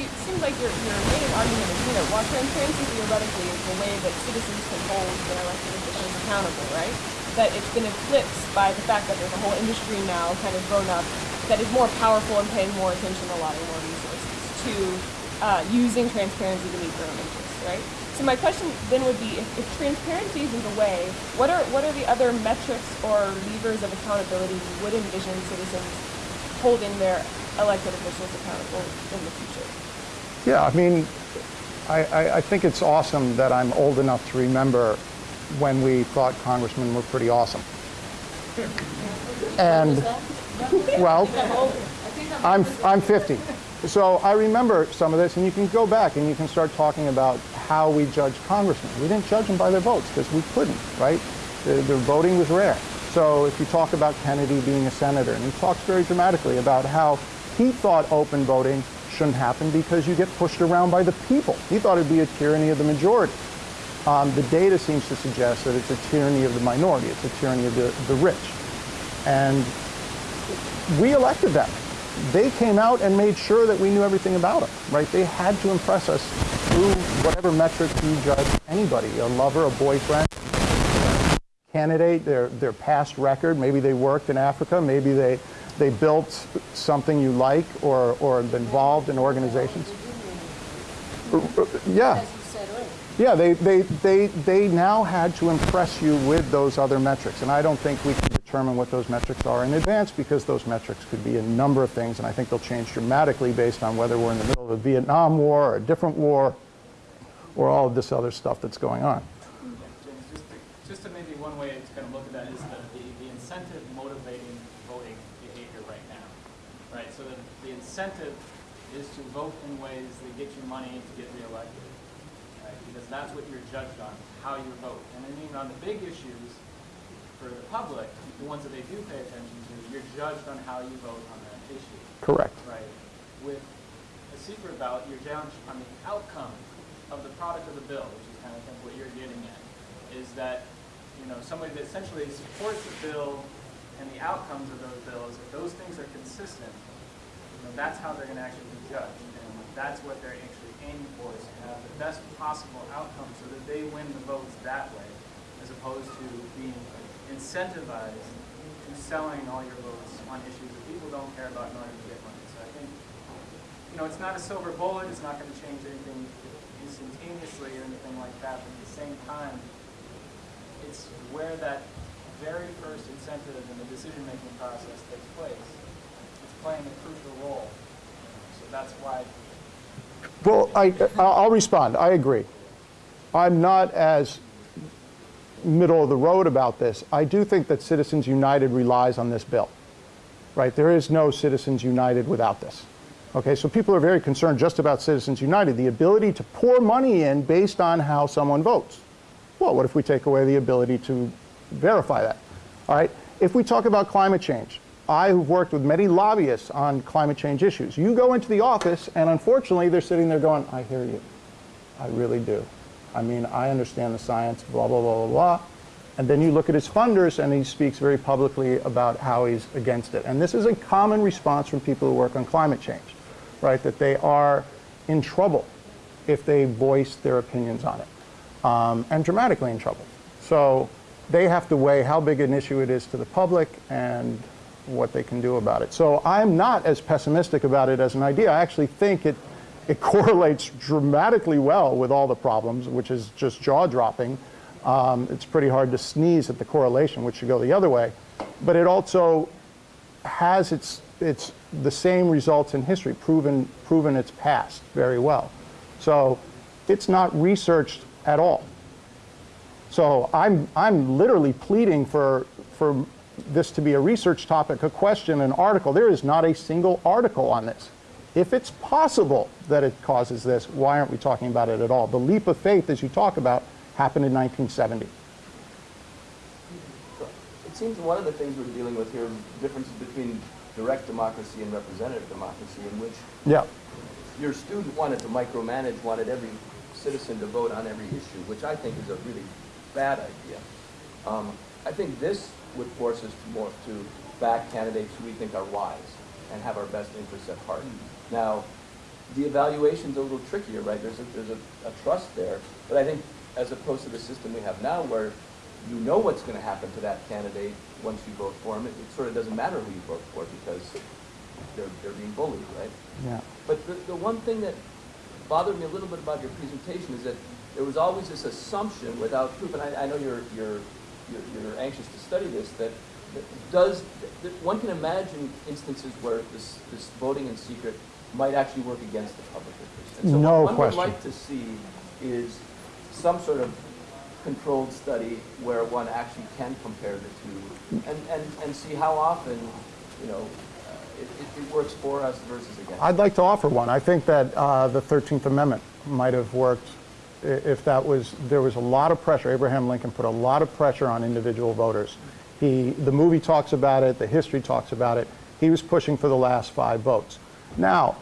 you, it seems like your, your main argument is, you know, while transparency theoretically is the way that citizens can hold their elected officials accountable, right? That it's been eclipsed by the fact that there's a whole industry now kind of grown up that is more powerful and paying more attention, allotting more resources to uh, using transparency to meet their own interests, right? So my question then would be, if, if transparency isn't the way, what are what are the other metrics or levers of accountability you would envision citizens holding their elected officials accountable in the future. Yeah, I mean, I, I, I think it's awesome that I'm old enough to remember when we thought congressmen were pretty awesome. And, well, I'm, I'm 50. So I remember some of this, and you can go back and you can start talking about how we judge congressmen. We didn't judge them by their votes because we couldn't, right? The, voting was rare. So if you talk about Kennedy being a senator, and he talks very dramatically about how he thought open voting shouldn't happen because you get pushed around by the people. He thought it'd be a tyranny of the majority. Um, the data seems to suggest that it's a tyranny of the minority. It's a tyranny of the, the rich. And we elected them. They came out and made sure that we knew everything about them, right? They had to impress us through whatever metric you judge anybody, a lover, a boyfriend, candidate, their, their past record. Maybe they worked in Africa. Maybe they, they built something you like or, or involved in organizations. Yeah. As you said earlier. Yeah, they, they, they, they now had to impress you with those other metrics. And I don't think we can determine what those metrics are in advance because those metrics could be a number of things. And I think they'll change dramatically based on whether we're in the middle of a Vietnam War or a different war or all of this other stuff that's going on. Just to, maybe one way to kind of look at that is the, the, incentive motivating voting behavior right now, right? So the, the incentive is to vote in ways that get you money to get reelected, right? Because that's what you're judged on, how you vote. And I mean, on the big issues for the public, the ones that they do pay attention to, you're judged on how you vote on that issue, Correct. right? With a secret ballot, you're judged on the outcome of the product of the bill, which is kind of think what you're getting at, is that, you know, somebody that essentially supports the bill and the outcomes of those bills, if those things are consistent, you know, that's how they're going to actually be judged. And that's what they're actually aiming for, is to have the best possible outcome so that they win the votes that way, as opposed to being incentivized to selling all your votes on issues that people don't care about in order to get money. So I think you know, it's not a silver bullet, it's not going to change anything instantaneously or anything like that, but at the same time, it's where that very first incentive in the decision-making process takes place. It's playing a crucial role. So that's why Well, I, I'll respond. I agree. I'm not as middle of the road about this. I do think that Citizens United relies on this bill, right? There is no Citizens United without this. Okay, so people are very concerned just about Citizens United, the ability to pour money in based on how someone votes. Well, what if we take away the ability to verify that? All right, if we talk about climate change, I have worked with many lobbyists on climate change issues. You go into the office, and unfortunately, they're sitting there going, I hear you. I really do. I mean, I understand the science, blah, blah, blah, blah, blah. And then you look at his funders, and he speaks very publicly about how he's against it. And this is a common response from people who work on climate change, right? That they are in trouble if they voice their opinions on it, um, and dramatically in trouble. So they have to weigh how big an issue it is to the public and what they can do about it. So I'm not as pessimistic about it as an idea. I actually think it, it correlates dramatically well with all the problems, which is just jaw-dropping. Um, it's pretty hard to sneeze at the correlation, which should go the other way. But it also has its, its, the same results in history, proven, proven its past very well. So it's not researched at all. So I'm, I'm literally pleading for, for this to be a research topic, a question, an article. There is not a single article on this. If it's possible that it causes this, why aren't we talking about it at all? The leap of faith, as you talk about, happened in 1970. It seems one of the things we're dealing with here is differences between direct democracy and representative democracy in which Yeah. your student wanted to micromanage, wanted every citizen to vote on every issue, which I think is a really bad idea. Um, I think this would force us to more to back candidates who we think are wise and have our best interests at heart. Now, the evaluation's a little trickier, right? There's a, there's a, a trust there, but I think as opposed to the system we have now where you know what's going to happen to that candidate once you vote for him, it, it sort of doesn't matter who you vote for because they're, they're being bullied, right? Yeah. But the, the one thing that bothered me a little bit about your presentation is that there was always this assumption without proof, and I, I know you're, you're, you're, you're anxious to study this, that does, th- one can imagine instances where this, this voting in secret might actually work against the public interest. And so No what one would like to see is some sort of controlled study where one actually can compare the two and, and, and see how often, you know, uh, it, it, it works for us versus against. I'd like to offer one. I think that uh, the 13th Amendment might have worked if that was, there was a lot of pressure. Abraham Lincoln put a lot of pressure on individual voters. He, the movie talks about it, the history talks about it. He was pushing for the last five votes. Now,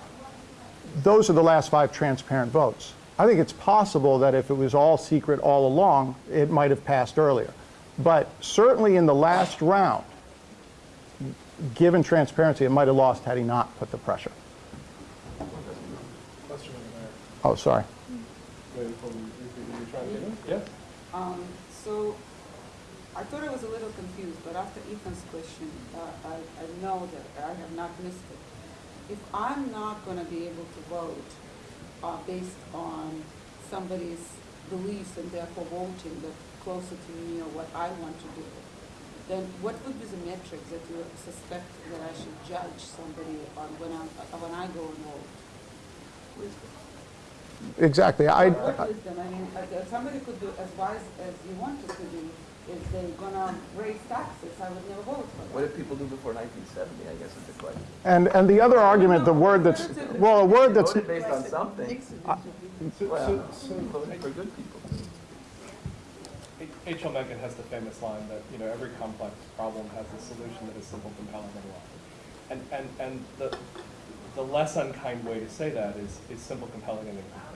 those are the last five transparent votes. I think it's possible that if it was all secret all along, it might have passed earlier. But certainly in the last round, given transparency, it might have lost had he not put the pressure. Oh, sorry. Yes? Um, so, I thought I was a little confused, but after Ethan's question, uh, I, I know that I have not missed it. If I'm not gonna be able to vote, uh, based on somebody's beliefs and therefore voting that closer to me or what I want to do, then what would be the metrics that you suspect that I should judge somebody on when I, uh, when I go and vote? Exactly. I, wisdom? I mean, uh, somebody could do as wise as you want it to be. If they're gonna raise taxes, I would never vote for that. What them. did people do before 1970, I guess is the question. and, and the other argument, the word that's, well, a word that's, Voted based on something. So, uh, Well, so, so voted for good people. H.L. Mencken has the famous line that, you know, every complex problem has a solution that is simple, compelling, and wrong. And, and, and the, the less unkind way to say that is, is simple, compelling, and incomplete.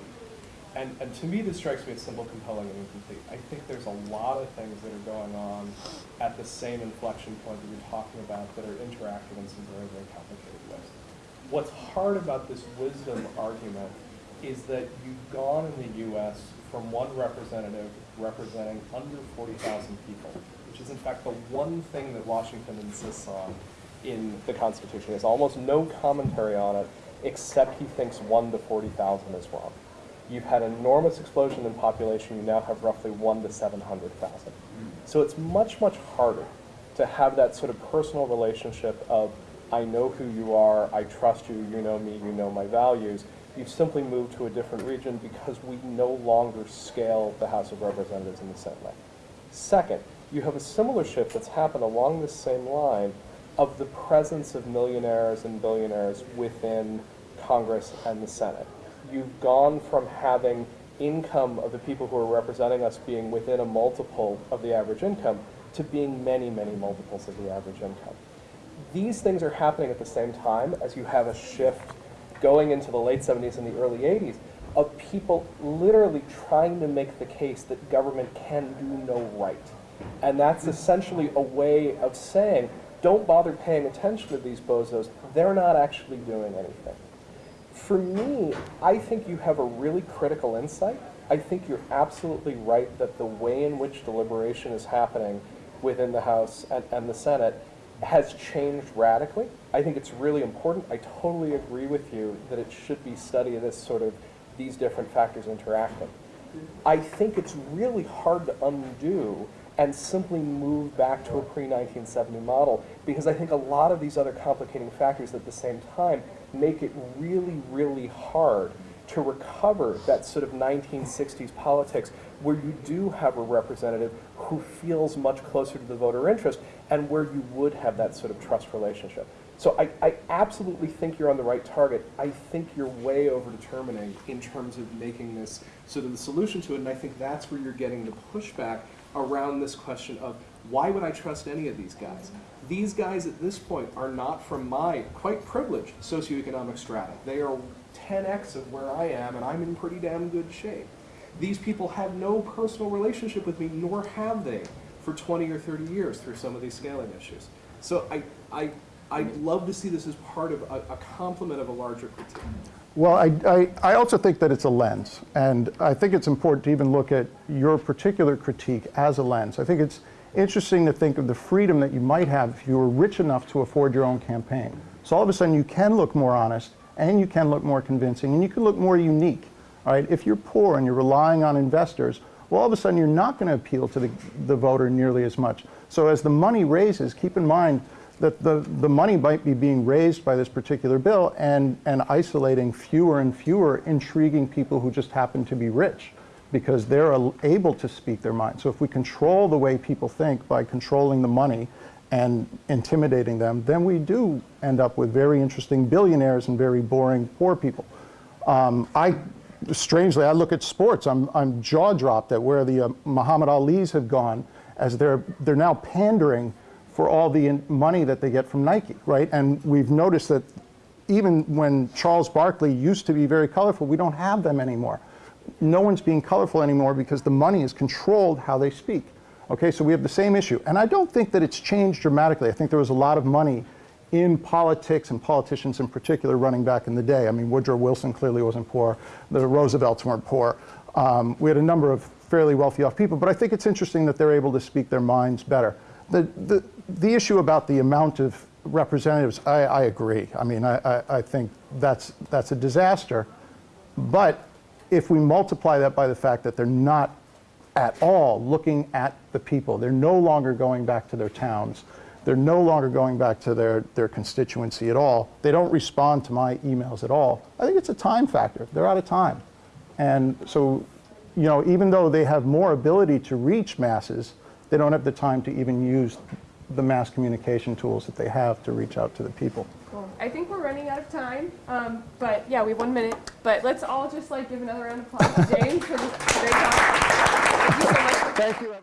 And, and to me, this strikes me as simple, compelling, and incomplete. I think there's a lot of things that are going on at the same inflection point that you're talking about that are interacting in some very, very complicated ways. What's hard about this wisdom argument is that you've gone in the U.S. from one representative representing under 40,000 people, which is in fact the one thing that Washington insists on in the Constitution. He has almost no commentary on it, except he thinks 1 to 40,000 is wrong. You've had enormous explosion in population, you now have roughly 1 to 700,000. Mm. So it's much, much harder to have that sort of personal relationship of, I know who you are, I trust you, you know me, you know my values. You've simply moved to a different region because we no longer scale the House of Representatives in the same way. Second, you have a similar shift that's happened along this same line of the presence of millionaires and billionaires within Congress and the Senate. You've gone from having income of the people who are representing us being within a multiple of the average income to being many, many multiples of the average income. These things are happening at the same time as you have a shift going into the late 70s and the early 80s of people literally trying to make the case that government can do no right. And that's essentially a way of saying, don't bother paying attention to these bozos, they're not actually doing anything. For me, I think you have a really critical insight. I think you're absolutely right that the way in which deliberation is happening within the House and, and the Senate has changed radically. I think it's really important. I totally agree with you that it should be studied as sort of these different factors interacting. I think it's really hard to undo and simply move back to a pre-1970 model because I think a lot of these other complicating factors at the same time make it really, really hard to recover that sort of 1960s politics where you do have a representative who feels much closer to the voter interest and where you would have that sort of trust relationship. So I, I absolutely think you're on the right target. I think you're way over determining in terms of making this sort of the solution to it, and I think that's where you're getting the pushback around this question of why would I trust any of these guys? These guys at this point are not from my quite privileged socioeconomic strata. They are 10x of where I am, and I'm in pretty damn good shape. These people have no personal relationship with me, nor have they for 20 or 30 years through some of these scaling issues. So I, I, I'd love to see this as part of a, a complement of a larger critique. well, I, I, I also think that it's a lens. And I think it's important to even look at your particular critique as a lens. I think it's interesting to think of the freedom that you might have if you were rich enough to afford your own campaign. So all of a sudden you can look more honest and you can look more convincing and you can look more unique. Right? If you're poor and you're relying on investors, well, all of a sudden you're not going to appeal to the, the voter nearly as much. So as the money raises, keep in mind that the, the money might be being raised by this particular bill and, and isolating fewer and fewer intriguing people who just happen to be rich because they're able to speak their mind. So if we control the way people think by controlling the money and intimidating them, then we do end up with very interesting billionaires and very boring poor people. Um, I, strangely, I look at sports. I'm, I'm jaw dropped at where the uh, Muhammad Ali's have gone as they're, they're now pandering for all the money that they get from Nike, right? And we've noticed that even when Charles Barkley used to be very colorful, we don't have them anymore. No one's being colorful anymore because the money has controlled how they speak. Okay, so we have the same issue. And I don't think that it's changed dramatically. I think there was a lot of money in politics and politicians in particular running back in the day. I mean, Woodrow Wilson clearly wasn't poor. The Roosevelts weren't poor. Um, we had a number of fairly wealthy off people, but I think it's interesting that they're able to speak their minds better. The, the, the issue about the amount of representatives, I, I agree. I mean, I, I, I think that's, that's a disaster. But if we multiply that by the fact that they're not at all looking at the people, they're no longer going back to their towns, they're no longer going back to their, their constituency at all, they don't respond to my emails at all, I think it's a time factor. They're out of time. And so, you know, even though they have more ability to reach masses, they don't have the time to even use the mass communication tools that they have to reach out to the people. Cool. I think we're running out of time, um, but yeah, we have one minute. But let's all just like give another round of applause to James for this great talk. Thank you so much. Thank you.